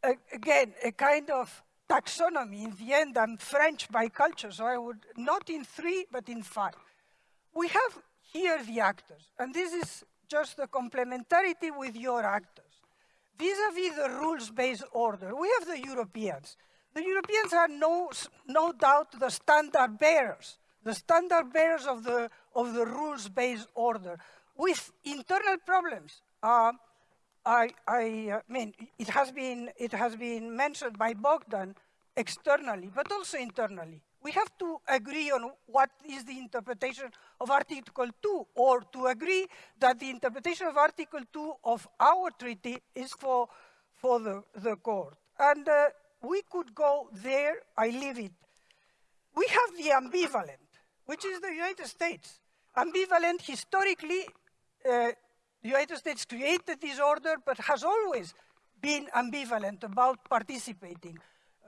uh, again, a kind of taxonomy. In the end, I'm French by culture, so I would, not in three, but in five. We have here the actors, and this is just the complementarity with your actors. Vis-à-vis -vis the rules-based order, we have the Europeans. The Europeans are no, no doubt the standard bearers, the standard bearers of the, of the rules-based order with internal problems. Uh, I, I uh, mean, it has, been, it has been mentioned by Bogdan externally, but also internally. We have to agree on what is the interpretation of Article 2, or to agree that the interpretation of Article 2 of our treaty is for, for the, the court. And uh, we could go there, I leave it. We have the ambivalent, which is the United States. Ambivalent historically uh, the United States created this order, but has always been ambivalent about participating.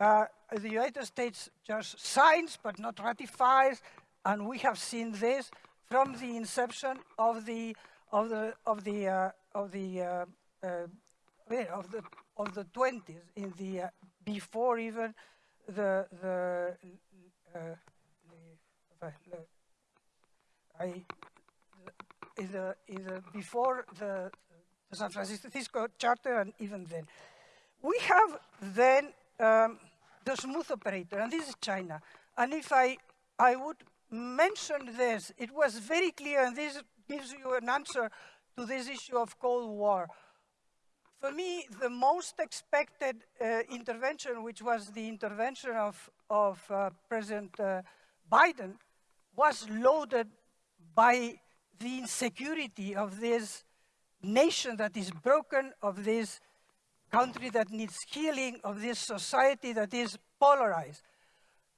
Uh, the United States just signs but not ratifies, and we have seen this from the inception of the of the of the uh, of the uh, uh of the of the 20s in the uh, before even the the uh, I is the, is the before the, the, San Francisco Charter and even then. We have then um, the smooth operator, and this is China. And if I, I would mention this, it was very clear, and this gives you an answer to this issue of Cold War. For me, the most expected uh, intervention, which was the intervention of, of uh, President uh, Biden, was loaded by the insecurity of this nation that is broken, of this country that needs healing, of this society that is polarized.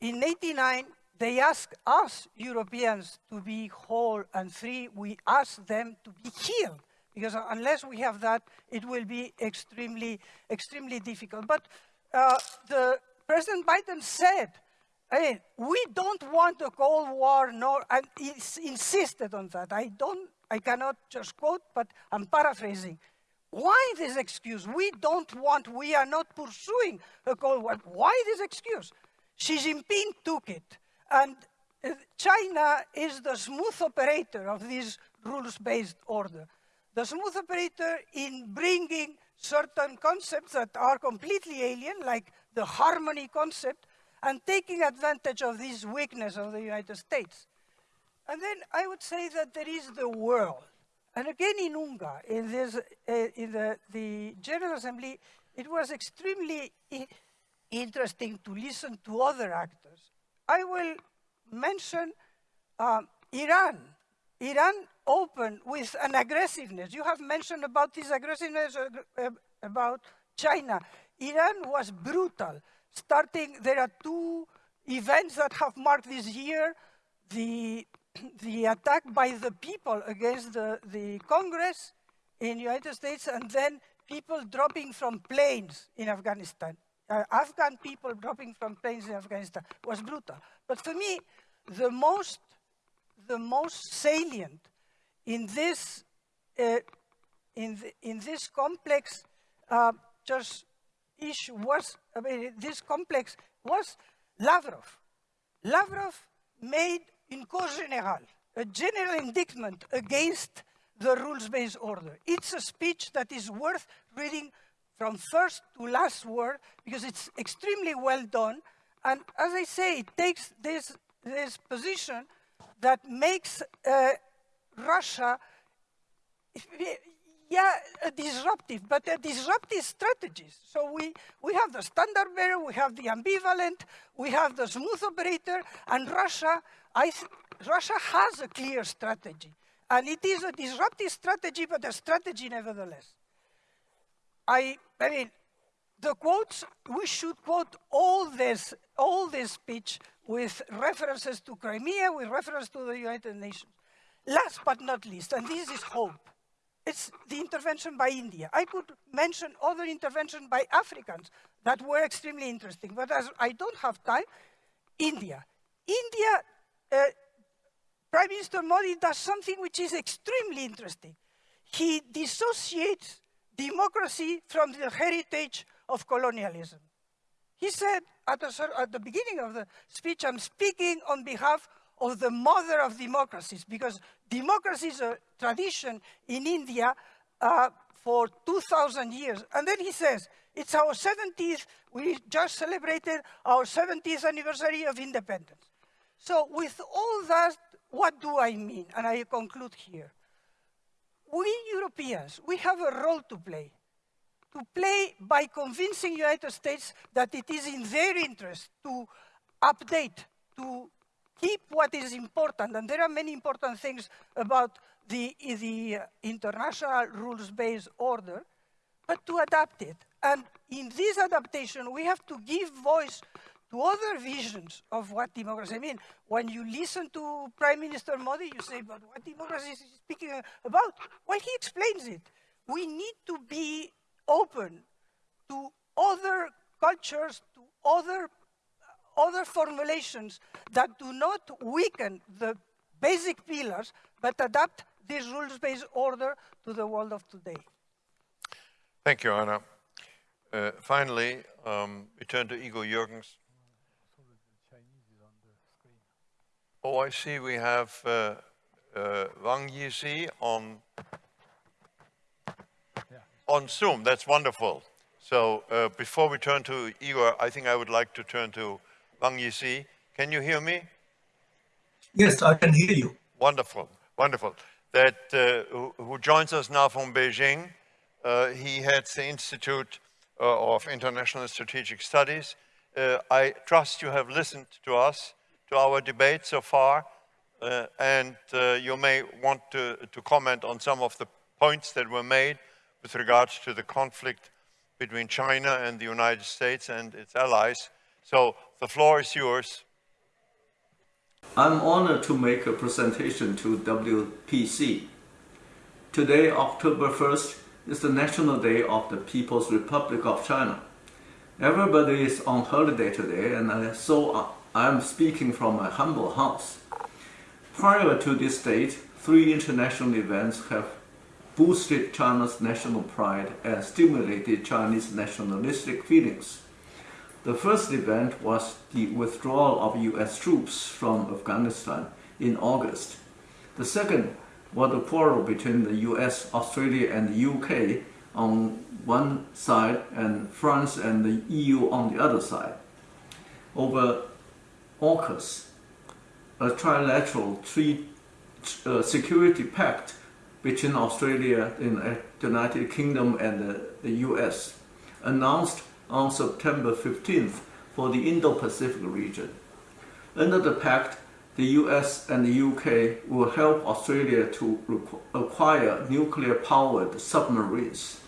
In 89, they asked us Europeans to be whole and free. We asked them to be healed because unless we have that, it will be extremely, extremely difficult. But uh, the President Biden said mean, we don't want a Cold War, nor, and he insisted on that. I don't, I cannot just quote, but I'm paraphrasing. Why this excuse? We don't want, we are not pursuing a Cold War. Why this excuse? Xi Jinping took it. And uh, China is the smooth operator of this rules-based order. The smooth operator in bringing certain concepts that are completely alien, like the harmony concept, and taking advantage of this weakness of the United States. And then I would say that there is the world. And again in UNGA, in, this, uh, in the, the General Assembly, it was extremely interesting to listen to other actors. I will mention um, Iran. Iran opened with an aggressiveness. You have mentioned about this aggressiveness uh, about China. Iran was brutal starting, there are two events that have marked this year. The, the attack by the people against the, the Congress in the United States, and then people dropping from planes in Afghanistan. Uh, Afghan people dropping from planes in Afghanistan was brutal. But for me, the most, the most salient in this, uh, in, the, in this complex uh, just issue was, I mean, this complex was Lavrov. Lavrov made in cause générale a general indictment against the rules-based order. It's a speech that is worth reading from first to last word because it's extremely well done. And as I say, it takes this, this position that makes uh, Russia yeah, disruptive, but a disruptive strategies. So we, we have the standard bearer, we have the ambivalent, we have the smooth operator, and Russia, I, Russia has a clear strategy. And it is a disruptive strategy, but a strategy nevertheless. I, I mean, the quotes, we should quote all this, all this speech with references to Crimea, with reference to the United Nations. Last but not least, and this is hope it's the intervention by India. I could mention other interventions by Africans that were extremely interesting, but as I don't have time, India. India, uh, Prime Minister Modi does something which is extremely interesting. He dissociates democracy from the heritage of colonialism. He said at, at the beginning of the speech, I'm speaking on behalf of the mother of democracies, because democracy is a tradition in India uh, for 2,000 years. And then he says, it's our 70th, we just celebrated our 70th anniversary of independence. So with all that, what do I mean? And I conclude here. We Europeans, we have a role to play. To play by convincing the United States that it is in their interest to update, to keep what is important. And there are many important things about the, the international rules-based order, but to adapt it. And in this adaptation, we have to give voice to other visions of what democracy means. When you listen to Prime Minister Modi, you say, but what democracy is he speaking about? Well, he explains it. We need to be open to other cultures, to other, other formulations that do not weaken the basic pillars, but adapt this rules-based order to the world of today. Thank you, Anna. Uh, finally, um, we turn to Igor Yurgens. Oh, I see we have uh, uh, Wang Jisi on, on Zoom. That's wonderful. So uh, before we turn to Igor, I think I would like to turn to Wang Jisi. Can you hear me? Yes, I can hear you. Wonderful, wonderful. That uh, who, who, joins us now from Beijing. Uh, he heads the Institute uh, of International Strategic Studies. Uh, I trust you have listened to us, to our debate so far, uh, and uh, you may want to, to comment on some of the points that were made with regards to the conflict between China and the United States and its allies. So the floor is yours. I'm honored to make a presentation to WPC. Today, October 1st, is the National Day of the People's Republic of China. Everybody is on holiday today, and so I'm speaking from my humble house. Prior to this date, three international events have boosted China's national pride and stimulated Chinese nationalistic feelings. The first event was the withdrawal of US troops from Afghanistan in August. The second was the quarrel between the US, Australia and the UK on one side and France and the EU on the other side over AUKUS, a trilateral tree, uh, security pact between Australia the United Kingdom and the, the US, announced on September 15th for the Indo-Pacific region. Under the pact, the US and the UK will help Australia to acquire nuclear-powered submarines.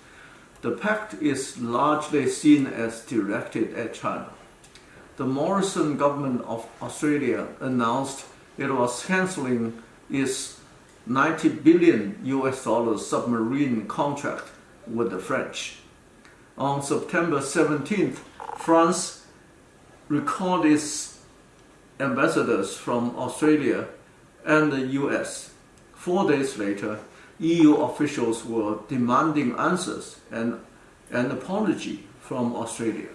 The pact is largely seen as directed at China. The Morrison government of Australia announced it was cancelling its 90 billion US dollars submarine contract with the French on September 17th, France recalled its ambassadors from Australia and the US. Four days later, EU officials were demanding answers and an apology from Australia.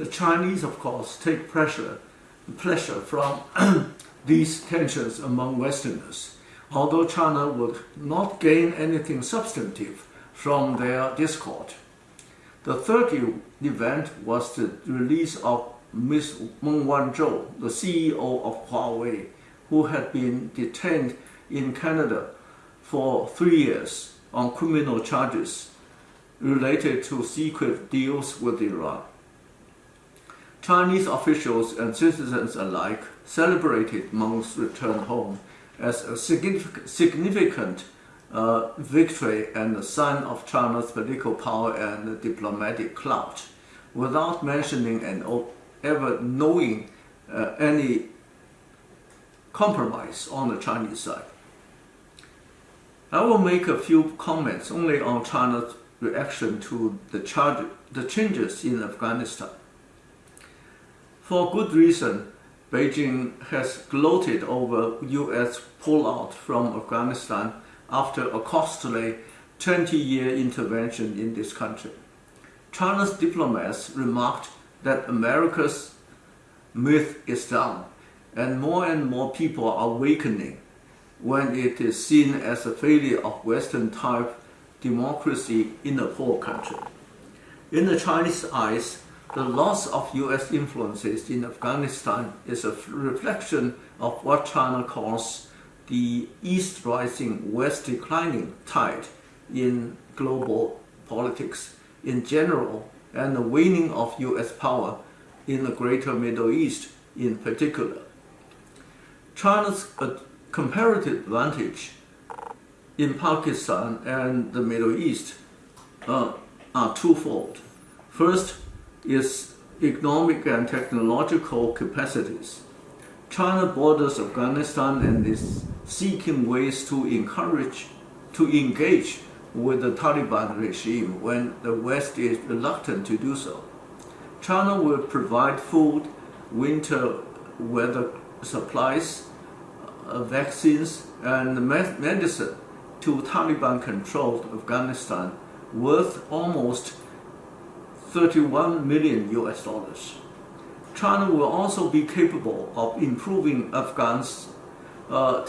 The Chinese, of course, take pressure, pleasure from (clears throat) these tensions among Westerners, although China would not gain anything substantive from their discord. The third event was the release of Ms. Meng Wanzhou, the CEO of Huawei, who had been detained in Canada for three years on criminal charges related to secret deals with Iran. Chinese officials and citizens alike celebrated Meng's return home as a significant uh, victory and a sign of China's political power and diplomatic clout, without mentioning and ever knowing uh, any compromise on the Chinese side. I will make a few comments only on China's reaction to the, the changes in Afghanistan. For good reason, Beijing has gloated over US pullout from Afghanistan after a costly 20-year intervention in this country. China's diplomats remarked that America's myth is down and more and more people are awakening when it is seen as a failure of Western-type democracy in a poor country. In the Chinese eyes, the loss of US influences in Afghanistan is a reflection of what China calls the East rising, West declining tide in global politics in general and the waning of US power in the greater Middle East in particular. China's comparative advantage in Pakistan and the Middle East uh, are twofold. First is economic and technological capacities. China borders Afghanistan and is seeking ways to encourage, to engage with the Taliban regime when the West is reluctant to do so. China will provide food, winter weather supplies, uh, vaccines, and medicine to Taliban-controlled Afghanistan worth almost 31 million US dollars. China will also be capable of improving Afghans' uh,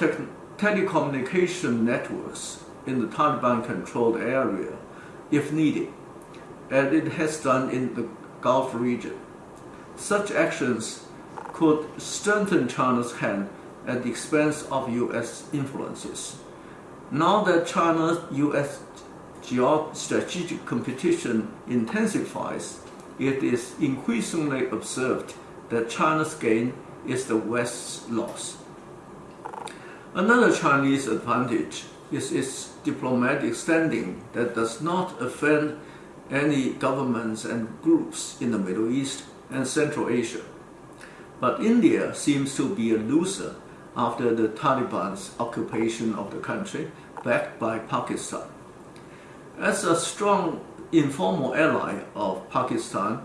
telecommunication networks in the Taliban-controlled area if needed, as it has done in the Gulf region. Such actions could strengthen China's hand at the expense of U.S. influences. Now that China-U.S. geostrategic competition intensifies, it is increasingly observed that China's gain is the West's loss. Another Chinese advantage is its diplomatic standing that does not offend any governments and groups in the Middle East and Central Asia. But India seems to be a loser after the Taliban's occupation of the country, backed by Pakistan. As a strong informal ally of Pakistan,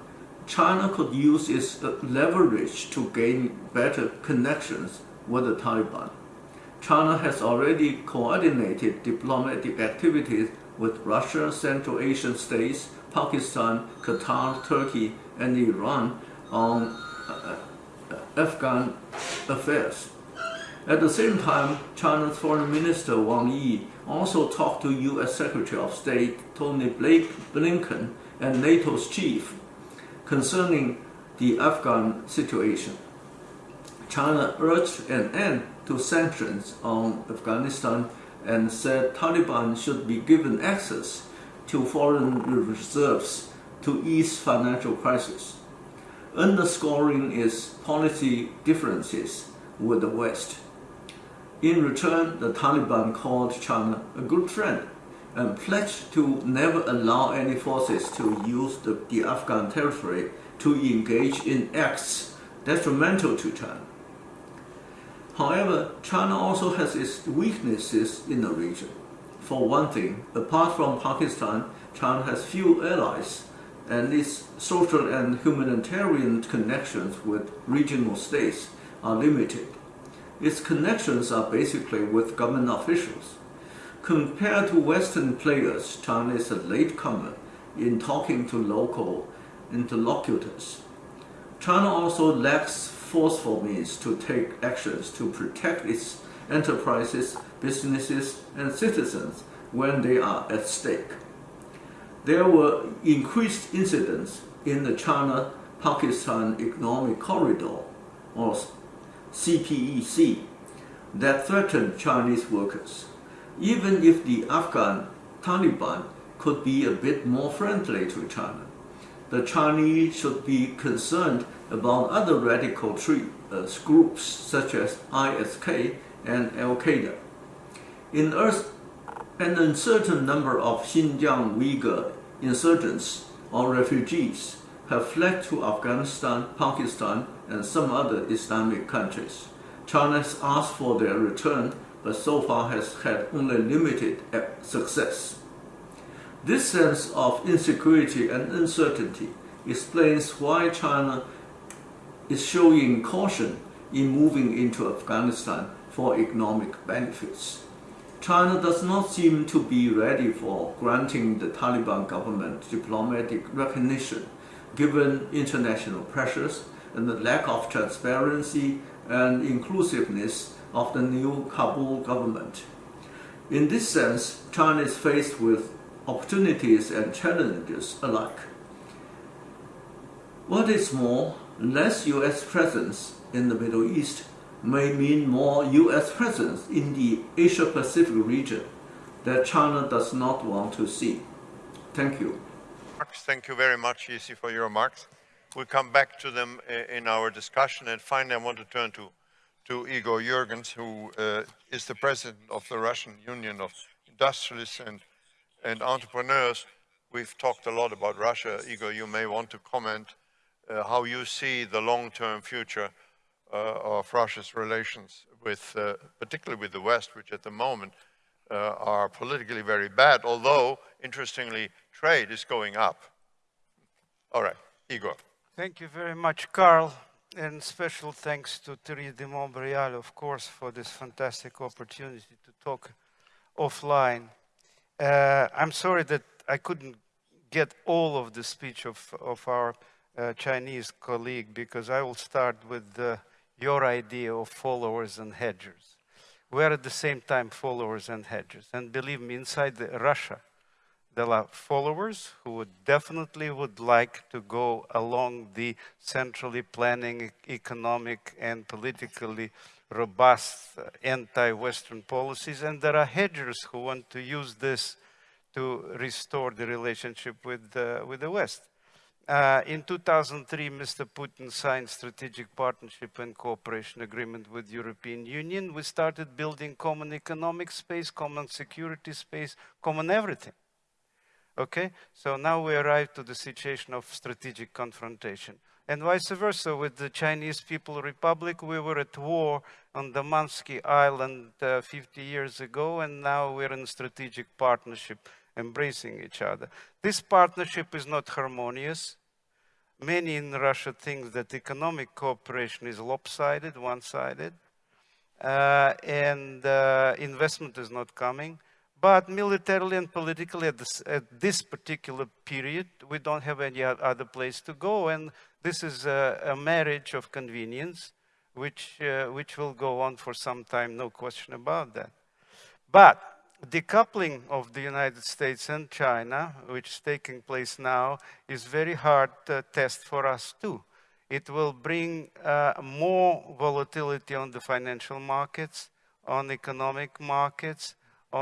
China could use its leverage to gain better connections with the Taliban. China has already coordinated diplomatic activities with Russia, Central Asian states, Pakistan, Qatar, Turkey, and Iran on uh, Afghan affairs. At the same time, China's Foreign Minister Wang Yi also talked to U.S. Secretary of State Tony Blinken and NATO's chief concerning the Afghan situation. China urged an end to sanctions on Afghanistan and said Taliban should be given access to foreign reserves to ease financial crisis, underscoring its policy differences with the West. In return, the Taliban called China a good friend and pledged to never allow any forces to use the, the Afghan territory to engage in acts detrimental to China. However, China also has its weaknesses in the region. For one thing, apart from Pakistan, China has few allies and its social and humanitarian connections with regional states are limited. Its connections are basically with government officials. Compared to Western players, China is a latecomer in talking to local interlocutors. China also lacks forceful means to take actions to protect its enterprises, businesses, and citizens when they are at stake. There were increased incidents in the China-Pakistan Economic Corridor, or CPEC, that threatened Chinese workers. Even if the Afghan Taliban could be a bit more friendly to China, the Chinese should be concerned about other radical uh, groups such as ISK and Al-Qaeda. In Earth, an uncertain number of Xinjiang Uyghur insurgents or refugees have fled to Afghanistan, Pakistan, and some other Islamic countries. China has asked for their return, but so far has had only limited success. This sense of insecurity and uncertainty explains why China is showing caution in moving into Afghanistan for economic benefits. China does not seem to be ready for granting the Taliban government diplomatic recognition given international pressures and the lack of transparency and inclusiveness of the new Kabul government. In this sense, China is faced with opportunities and challenges alike. What is more, less US presence in the Middle East may mean more US presence in the Asia Pacific region that China does not want to see. Thank you. Marks, Thank you very much, Jisi, for your remarks. We'll come back to them in our discussion. And finally, I want to turn to, to Igor Yurgens, who uh, is the president of the Russian Union of Industrialists and, and Entrepreneurs. We've talked a lot about Russia. Igor, you may want to comment uh, how you see the long-term future uh, of Russia's relations with, uh, particularly with the West, which at the moment uh, are politically very bad, although, interestingly, trade is going up. All right, Igor. Thank you very much, Carl, and special thanks to Thierry de Montbrial, of course, for this fantastic opportunity to talk offline. Uh, I'm sorry that I couldn't get all of the speech of, of our uh, Chinese colleague because I will start with your idea of followers and hedgers. We're at the same time followers and hedgers. And believe me, inside the Russia, there are followers who would definitely would like to go along the centrally planning economic and politically robust uh, anti-Western policies, and there are hedgers who want to use this to restore the relationship with, uh, with the West. Uh, in 2003, Mr. Putin signed strategic partnership and cooperation agreement with European Union. We started building common economic space, common security space, common everything. Okay, so now we arrive to the situation of strategic confrontation. And vice versa, with the Chinese People Republic, we were at war on the Damansky Island uh, 50 years ago, and now we're in strategic partnership, embracing each other. This partnership is not harmonious. Many in Russia think that economic cooperation is lopsided, one-sided, uh, and uh, investment is not coming. But militarily and politically, at this, at this particular period, we don't have any other place to go. And this is a, a marriage of convenience, which, uh, which will go on for some time, no question about that. But the decoupling of the United States and China, which is taking place now, is very hard uh, test for us too. It will bring uh, more volatility on the financial markets, on economic markets,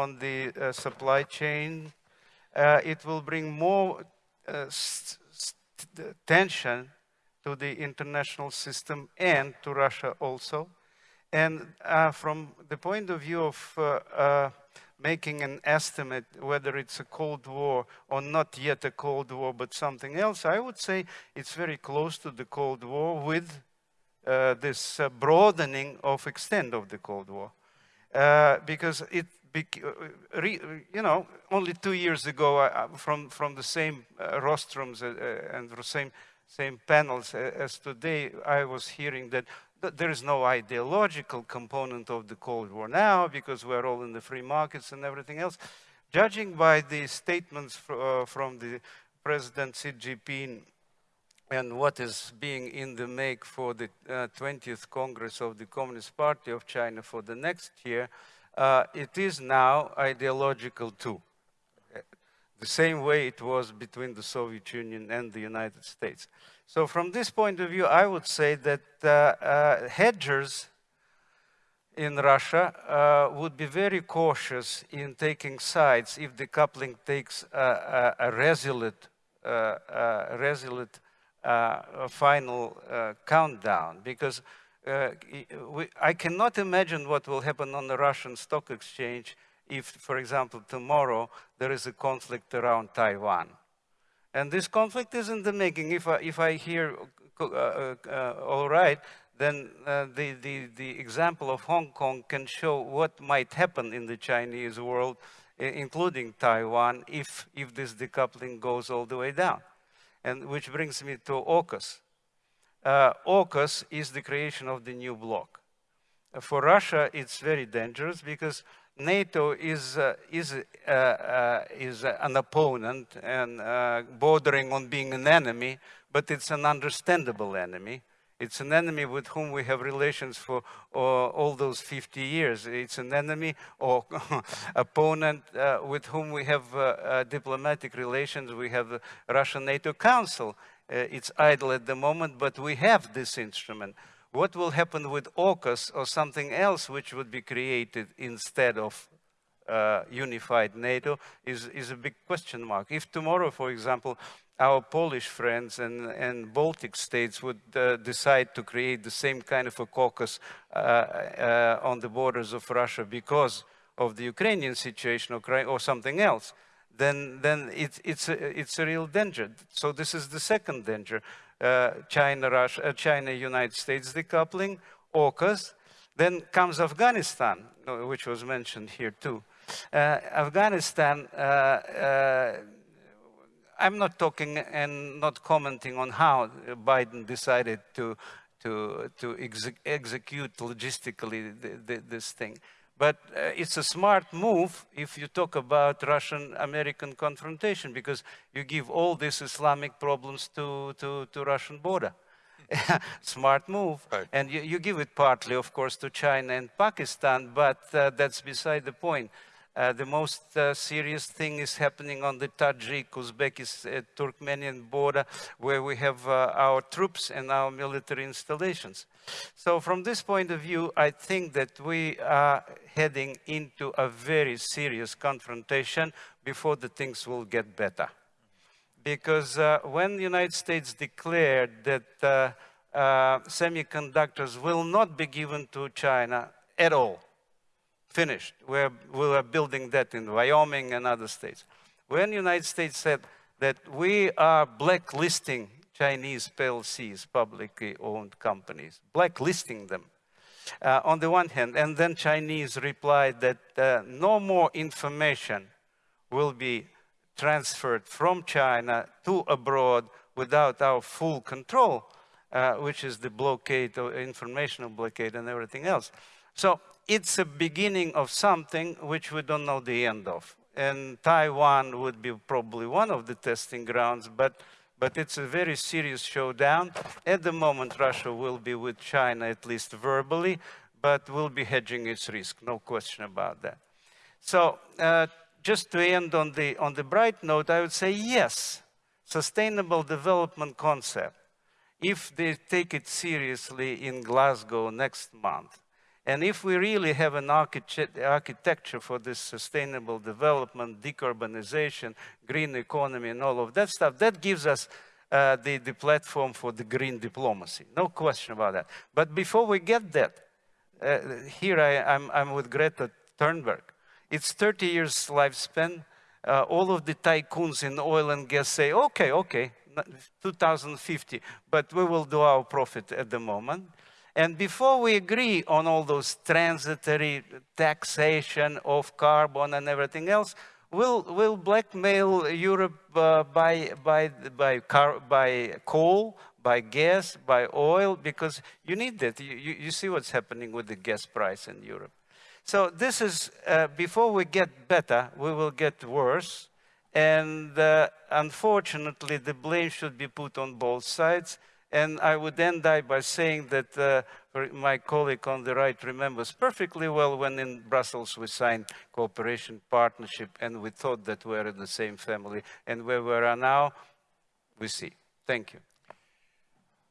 on the uh, supply chain. Uh, it will bring more uh, tension to the international system and to Russia also. And uh, from the point of view of uh, making an estimate whether it's a Cold War or not yet a Cold War, but something else, I would say it's very close to the Cold War with uh, this uh, broadening of extent of the Cold War. Uh, because it, you know, only two years ago, uh, from from the same uh, rostrums uh, uh, and the same same panels uh, as today, I was hearing that th- there is no ideological component of the Cold War now because we're all in the free markets and everything else. Judging by the statements fr- uh, from the President Xi Jinping and what is being in the make for the uh, 20th Congress of the Communist Party of China for the next year, uh, it is now ideological too. The same way it was between the Soviet Union and the United States. So from this point of view, I would say that uh, uh, hedgers in Russia uh, would be very cautious in taking sides if the coupling takes a, a, a resolute, uh, uh, resolute uh, a final countdown because uh, i- we, I cannot imagine what will happen on the Russian stock exchange if, for example, tomorrow there is a conflict around Taiwan. And this conflict is in the making. If I, if I hear uh, uh, uh, all right, then uh, the, the, the example of Hong Kong can show what might happen in the Chinese world, including Taiwan, if, if this decoupling goes all the way down. And which brings me to AUKUS. Uh, AUKUS is the creation of the new bloc. Uh, For Russia, it's very dangerous because NATO is, uh, is, uh, uh, is an opponent and uh, bordering on being an enemy, but it's an understandable enemy. It's an enemy with whom we have relations for uh, all those 50 years. It's an enemy or (laughs) opponent uh, with whom we have uh diplomatic relations. We have the Russian NATO Council. Uh, it's idle at the moment, but we have this instrument. What will happen with AUKUS or something else which would be created instead of uh, unified NATO is, is a big question mark. If tomorrow, for example, our Polish friends and, and Baltic states would uh, decide to create the same kind of a AUKUS uh, uh, on the borders of Russia because of the Ukrainian situation or, or something else, then, then it, it's, a, it's a real danger. So this is the second danger. Uh, China, Russia, uh, China, United States decoupling, AUKUS. Then comes Afghanistan, which was mentioned here too. Uh, Afghanistan I'm not talking and not commenting on how Biden decided to, to, to exe execute logistically the, the, this thing. But uh, it's a smart move if you talk about Russian-American confrontation because you give all these Islamic problems to, to, to Russian border. (laughs) smart move. Right. And you, you, give it partly, of course, to China and Pakistan, but uh, that's beside the point. Uh, the most uh, serious thing is happening on the Tajik, Uzbekistan, uh, Turkmenian border, where we have uh, our troops and our military installations. So from this point of view, I think that we are heading into a very serious confrontation before the things will get better. Because uh, when the United States declared that semiconductors will not be given to China at all, finished. We're, we are building that in Wyoming and other states. When the United States said that we are blacklisting Chinese PLCs, publicly owned companies, blacklisting them, uh, on the one hand, and then Chinese replied that uh, no more information will be transferred from China to abroad without our full control, uh, which is the blockade, or informational blockade and everything else. So it's a beginning of something which we don't know the end of. And Taiwan would be probably one of the testing grounds, but, but it's a very serious showdown. At the moment, Russia will be with China, at least verbally, but will be hedging its risk, no question about that. So uh, just to end on the, on the bright note, I would say yes, sustainable development concept, if they take it seriously in Glasgow next month, and if we really have an architecture for this sustainable development, decarbonization, green economy, and all of that stuff, that gives us uh, the, the platform for the green diplomacy. No question about that. But before we get that, uh, here I, am I'm, I'm with Greta Thunberg. It's 30 years lifespan. Uh, all of the tycoons in oil and gas say, okay, okay, 2050, but we will do our profit at the moment. And before we agree on all those transitory taxation of carbon and everything else, we'll, we'll blackmail Europe uh, by, by, by, car, by coal, by gas, by oil, because you need that. You, you, you, see what's happening with the gas price in Europe. So this is, uh, before we get better, we will get worse. And uh, unfortunately, the blame should be put on both sides. And I would end by saying that uh, my colleague on the right remembers perfectly well when in Brussels we signed cooperation partnership and we thought that we are in the same family. And where we are now, we see. Thank you.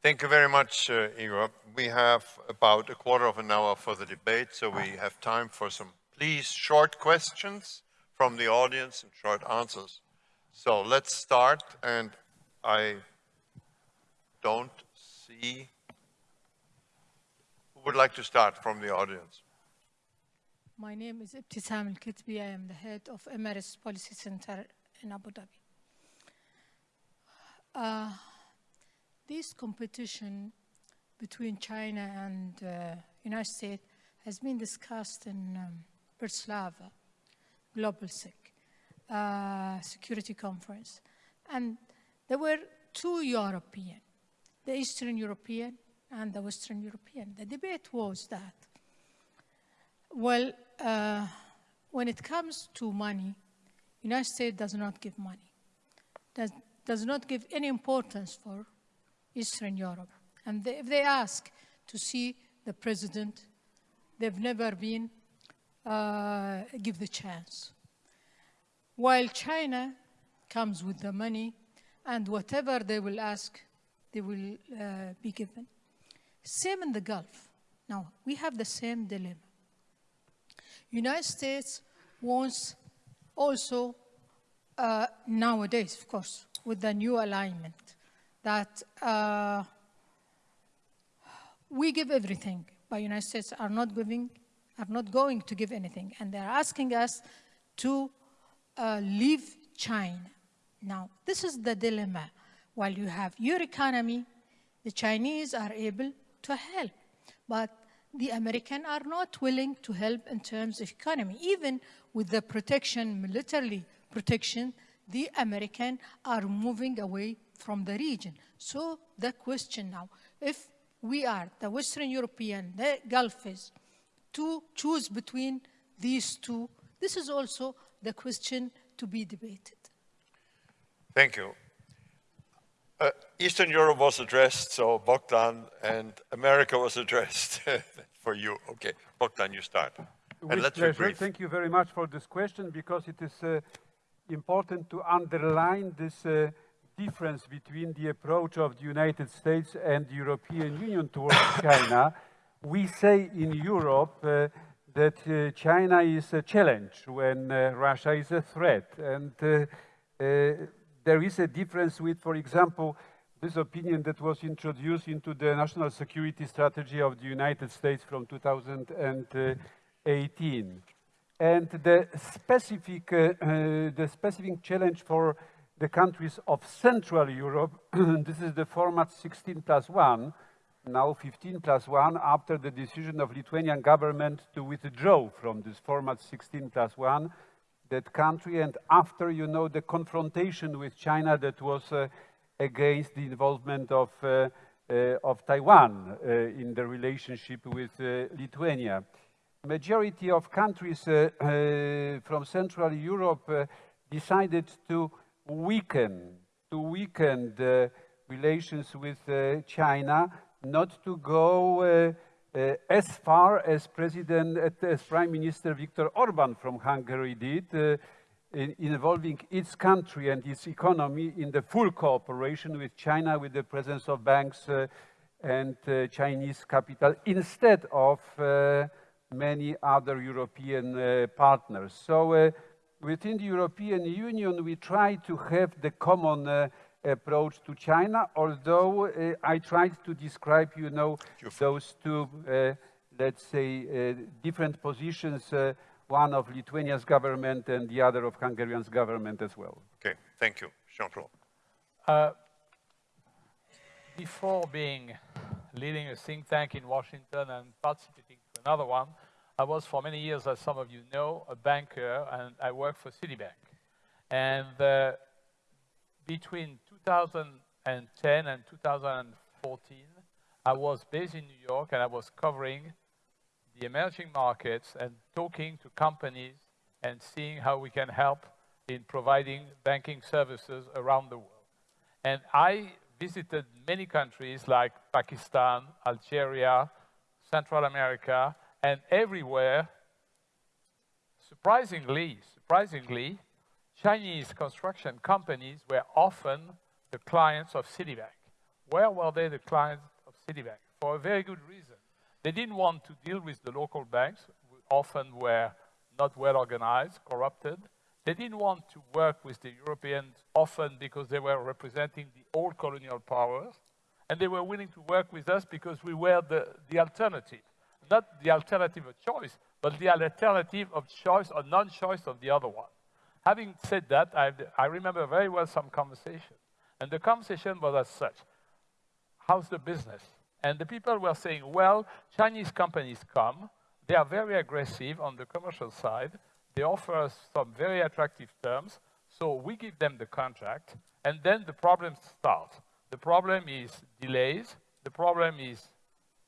Thank you very much, uh, Igor. We have about a quarter of an hour for the debate, so we have time for some, please, short questions from the audience and short answers. So let's start, and I don't see. Who would like to start from the audience? My name is Ibtisam Al-Kitbi. I am the head of Emirates Policy Center in Abu Dhabi. Uh, this competition between China and uh, United States has been discussed in um, Bratislava GLOBSEC uh, Security Conference. And there were two European the Eastern European and the Western European. The debate was that, well, uh, when it comes to money, United States does not give money, does, does not give any importance for Eastern Europe. And they, if they ask to see the president, they've never been uh, give the chance. While China comes with the money, and whatever they will ask, they will uh, be given. Same in the Gulf. Now, we have the same dilemma. United States wants also uh, nowadays, of course, with the new alignment, that uh, we give everything, but United States are not giving, are not going to give anything, and they're asking us to uh, leave China. Now, this is the dilemma. While you have your economy, the Chinese are able to help, but the Americans are not willing to help in terms of economy. Even with the protection, militarily protection, the Americans are moving away from the region. So the question now, if we are the Western European, the Gulfists, to choose between these two, this is also the question to be debated. Thank you. Uh, Eastern Europe was addressed, so Bogdan, and America was (laughs) addressed for you. Okay, Bogdan, you start. With and let's pleasure. be brief. Thank you very much for this question because it is uh, important to underline this uh, difference between the approach of the United States and the European Union towards (coughs) China. We say in Europe uh, that uh, China is a challenge when uh, Russia is a threat. And uh, uh, there is a difference with, for example, this opinion that was introduced into the national security strategy of the United States from 2018. And the specific, uh, uh, the specific challenge for the countries of Central Europe, (clears throat) this is the format 16 plus 1, now 15 plus 1, after the decision of Lithuanian government to withdraw from this format 16 plus 1, that country, and after, you know, the confrontation with China that was uh, against the involvement of, uh, uh, of Taiwan uh, in the relationship with uh, Lithuania. Majority of countries uh, from Central Europe decided to weaken, to weaken the relations with China, not to go uh, as far as President, uh, as Prime Minister Viktor Orban from Hungary did, uh, in, involving its country and its economy in the full cooperation with China, with the presence of banks and Chinese capital, instead of many other European partners. So within the European Union, we try to have the common uh, approach to China, although uh, I tried to describe, you know, those two, uh, let's say, uh, different positions, uh, one of Lithuania's government and the other of Hungarian's government as well. Okay, thank you. Jean-Claude. Uh, before being leading a think tank in Washington and participating to another one, I was for many years, as some of you know, a banker, and I worked for Citibank. And uh, between 2010 and 2014, I was based in New York and I was covering the emerging markets and talking to companies and seeing how we can help in providing banking services around the world. And I visited many countries like Pakistan, Algeria, Central America, and everywhere, surprisingly, surprisingly, Chinese construction companies were often the clients of Citibank. Where were they the clients of Citibank? For a very good reason. They didn't want to deal with the local banks, often were not well organized, corrupted. They didn't want to work with the Europeans, often because they were representing the old colonial powers. And they were willing to work with us because we were the, the alternative. Not the alternative of choice, but the alternative of choice or non-choice of the other one. Having said that, I, I remember very well some conversation. And the conversation was as such. How's the business? And the people were saying, well, Chinese companies come. They are very aggressive on the commercial side. They offer us some very attractive terms. So we give them the contract. And then the problems start. The problem is delays. The problem is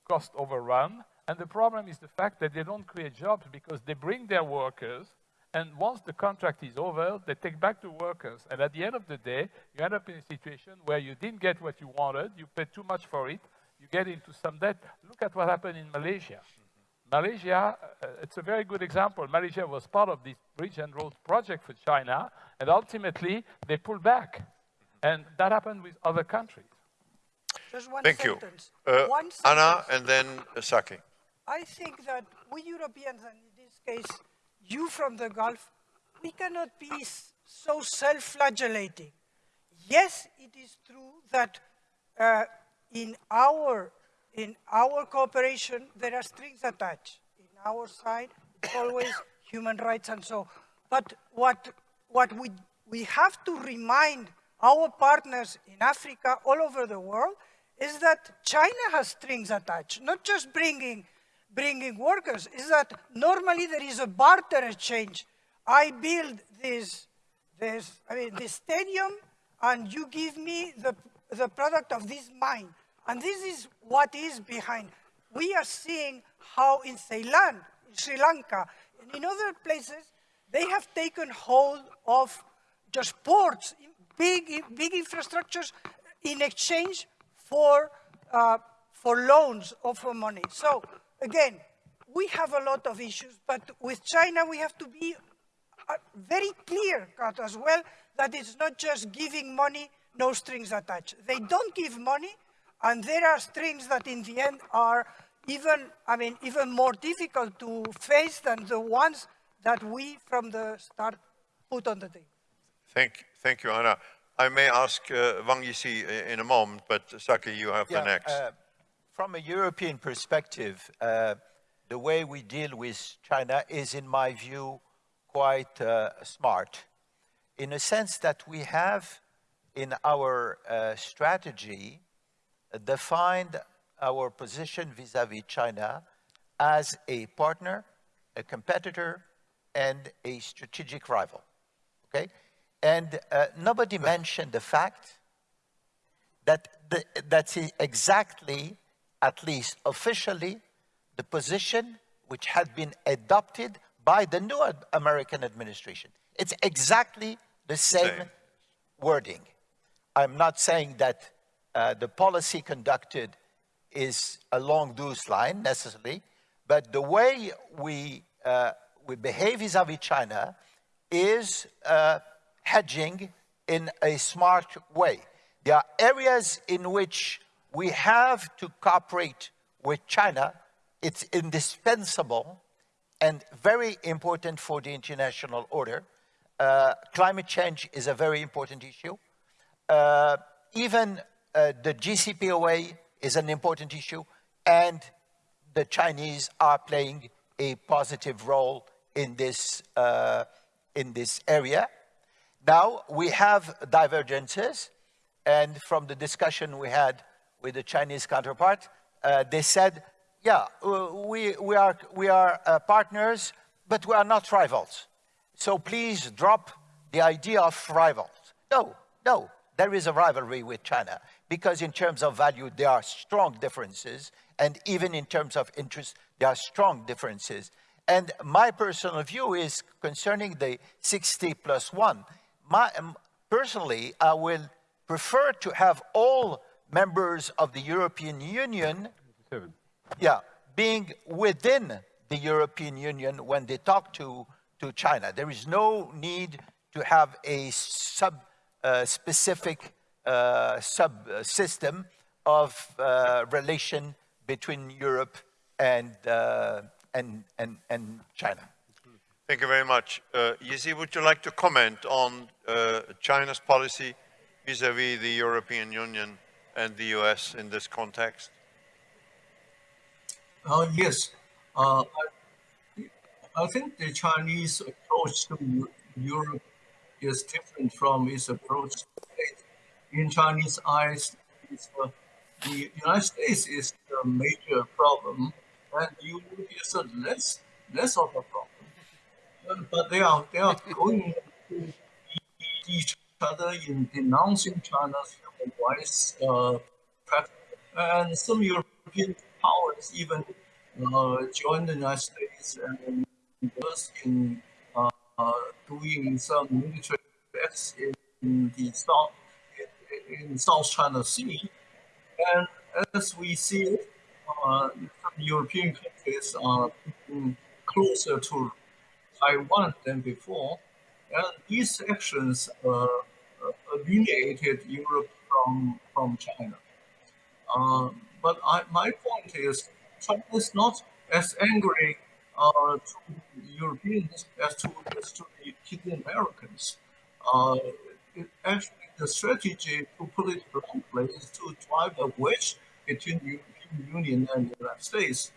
cost overrun. And the problem is the fact that they don't create jobs because they bring their workers and once the contract is over, they take back the workers. And at the end of the day, you end up in a situation where you didn't get what you wanted, you paid too much for it, you get into some debt. Look at what happened in Malaysia. Malaysia, uh, it's a very good example. Malaysia was part of this Bridge and Road project for China, and ultimately they pulled back. And that happened with other countries. Just one Thank sentence. you. Uh, One Anna and then uh, Zaki. I think that we Europeans, and in this case, you from the Gulf, we cannot be so self-flagellating. Yes, it is true that uh, in our in our cooperation there are strings attached. In our side, always human rights and so. But what what we we have to remind our partners in Africa, all over the world, is that China has strings attached, not just bringing bringing workers is that normally there is a barter exchange. I build this, this, I mean, this stadium, and you give me the, the product of this mine. And this is what is behind. We are seeing how in Ceylon, in Sri Lanka, and in other places, they have taken hold of just ports, big, big infrastructures in exchange for, uh, for loans or for money. So again, we have a lot of issues, but with China, we have to be uh, very clear cut as well that it's not just giving money, no strings attached. They don't give money, and there are strings that in the end are even, I mean, even more difficult to face than the ones that we from the start put on the table. Thank, thank you, Anna. I may ask uh, Wang Jisi i- in a moment, but Zaki, you have the next. uh, from a European perspective, uh, the way we deal with China is, in my view, quite uh, smart, in a sense that we have in our uh, strategy defined our position vis-à-vis China as a partner, a competitor, and a strategic rival. Okay? And uh, nobody mentioned the fact that the, that's exactly, at least officially, the position which had been adopted by the new American administration. It's exactly the same, Same. wording. I'm not saying that uh, the policy conducted is along those lines necessarily, but the way we, uh, we behave vis-à-vis China is uh, hedging in a smart way. There are areas in which we have to cooperate with China. It's indispensable and very important for the international order. Uh, climate change is a very important issue. Uh, even uh, the JCPOA is an important issue, and the Chinese are playing a positive role in this, uh, in this area. Now, we have divergences, and from the discussion we had with the Chinese counterpart, uh, they said, yeah, uh, we, we are, we are uh, partners, but we are not rivals. So please drop the idea of rivals. No, no, there is a rivalry with China because in terms of value, there are strong differences. And even in terms of interest, there are strong differences. And my personal view is concerning the 60 plus one. My, personally, I will prefer to have all members of the European Union yeah, being within the European Union when they talk to, to China. There is no need to have a sub uh, specific uh, sub uh, system of uh, relation between Europe and, uh, and, and, and China. Thank you very much. Uh, Jisi, would you like to comment on uh, China's policy vis-à-vis the European Union and the US in this context? Uh, yes, uh, I, think the Chinese approach to Europe is different from its approach. In Chinese eyes, uh, the United States is the major problem, and Europe is a less less of a problem. But they are they are going to each other in denouncing China's rights uh, practice. And some European powers even uh, joined the United States and was in uh, uh, doing some military acts in, the South in, South China Sea. And as we see, uh, European countries are closer to Taiwan than before, and these actions uh, alienated Europe from, from China. Uh, but I, my point is, China is not as angry uh, to Europeans as to, as to the, Americans. Uh, it, actually, the strategy, to put it bluntly, is to drive a wedge between the European Union and the United States.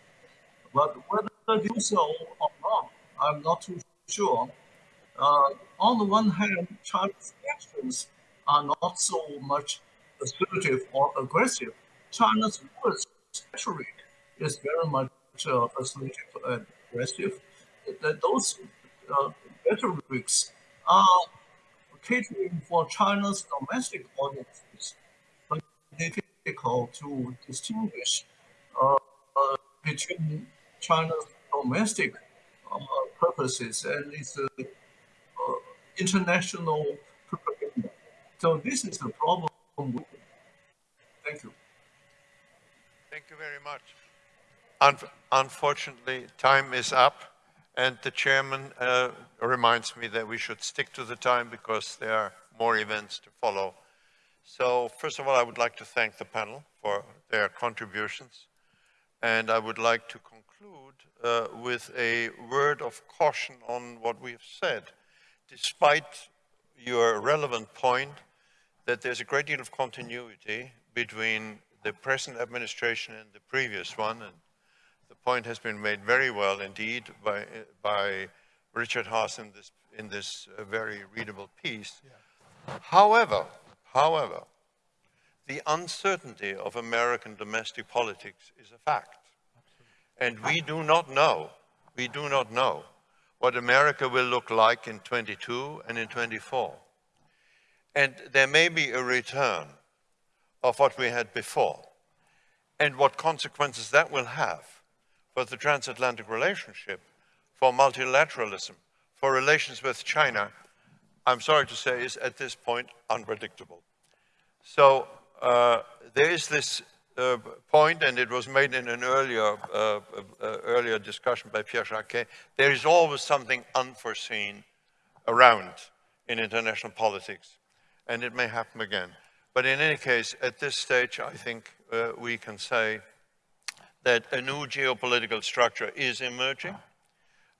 But whether they do so or not, I'm not too sure. Uh, on the one hand, China's actions are not so much assertive or aggressive. China's words rhetoric is very much uh, assertive and aggressive. That those uh, rhetorics are catering for China's domestic audiences, but difficult to distinguish uh, uh, between China's domestic uh, purposes and its uh, international propaganda. So this is the problem. Thank you. Thank you very much. Un unfortunately, time is up. And the chairman uh, reminds me that we should stick to the time because there are more events to follow. So first of all, I would like to thank the panel for their contributions. And I would like to conclude uh, with a word of caution on what we have said. Despite your relevant point that there's a great deal of continuity between the present administration and the previous one, and the point has been made very well indeed by, by Richard Haass in this, in this uh, very readable piece. Yeah. However, however, the uncertainty of American domestic politics is a fact. And we do not know, we do not know what America will look like in 22 and in 24. And there may be a return of what we had before. And what consequences that will have for the transatlantic relationship, for multilateralism, for relations with China, I'm sorry to say, is at this point unpredictable. So uh, there is this uh, point, and it was made in an earlier, uh, uh earlier discussion by Pierre Jacquet, there is always something unforeseen around in international politics, and it may happen again. But in any case, at this stage, I think uh, we can say that a new geopolitical structure is emerging.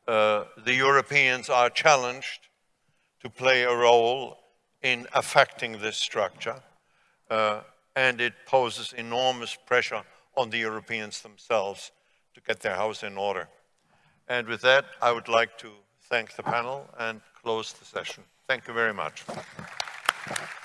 Uh, the Europeans are challenged to play a role in affecting this structure, uh, and it poses enormous pressure on the Europeans themselves to get their house in order. And with that, I would like to thank the panel and close the session. Thank you very much. Bye.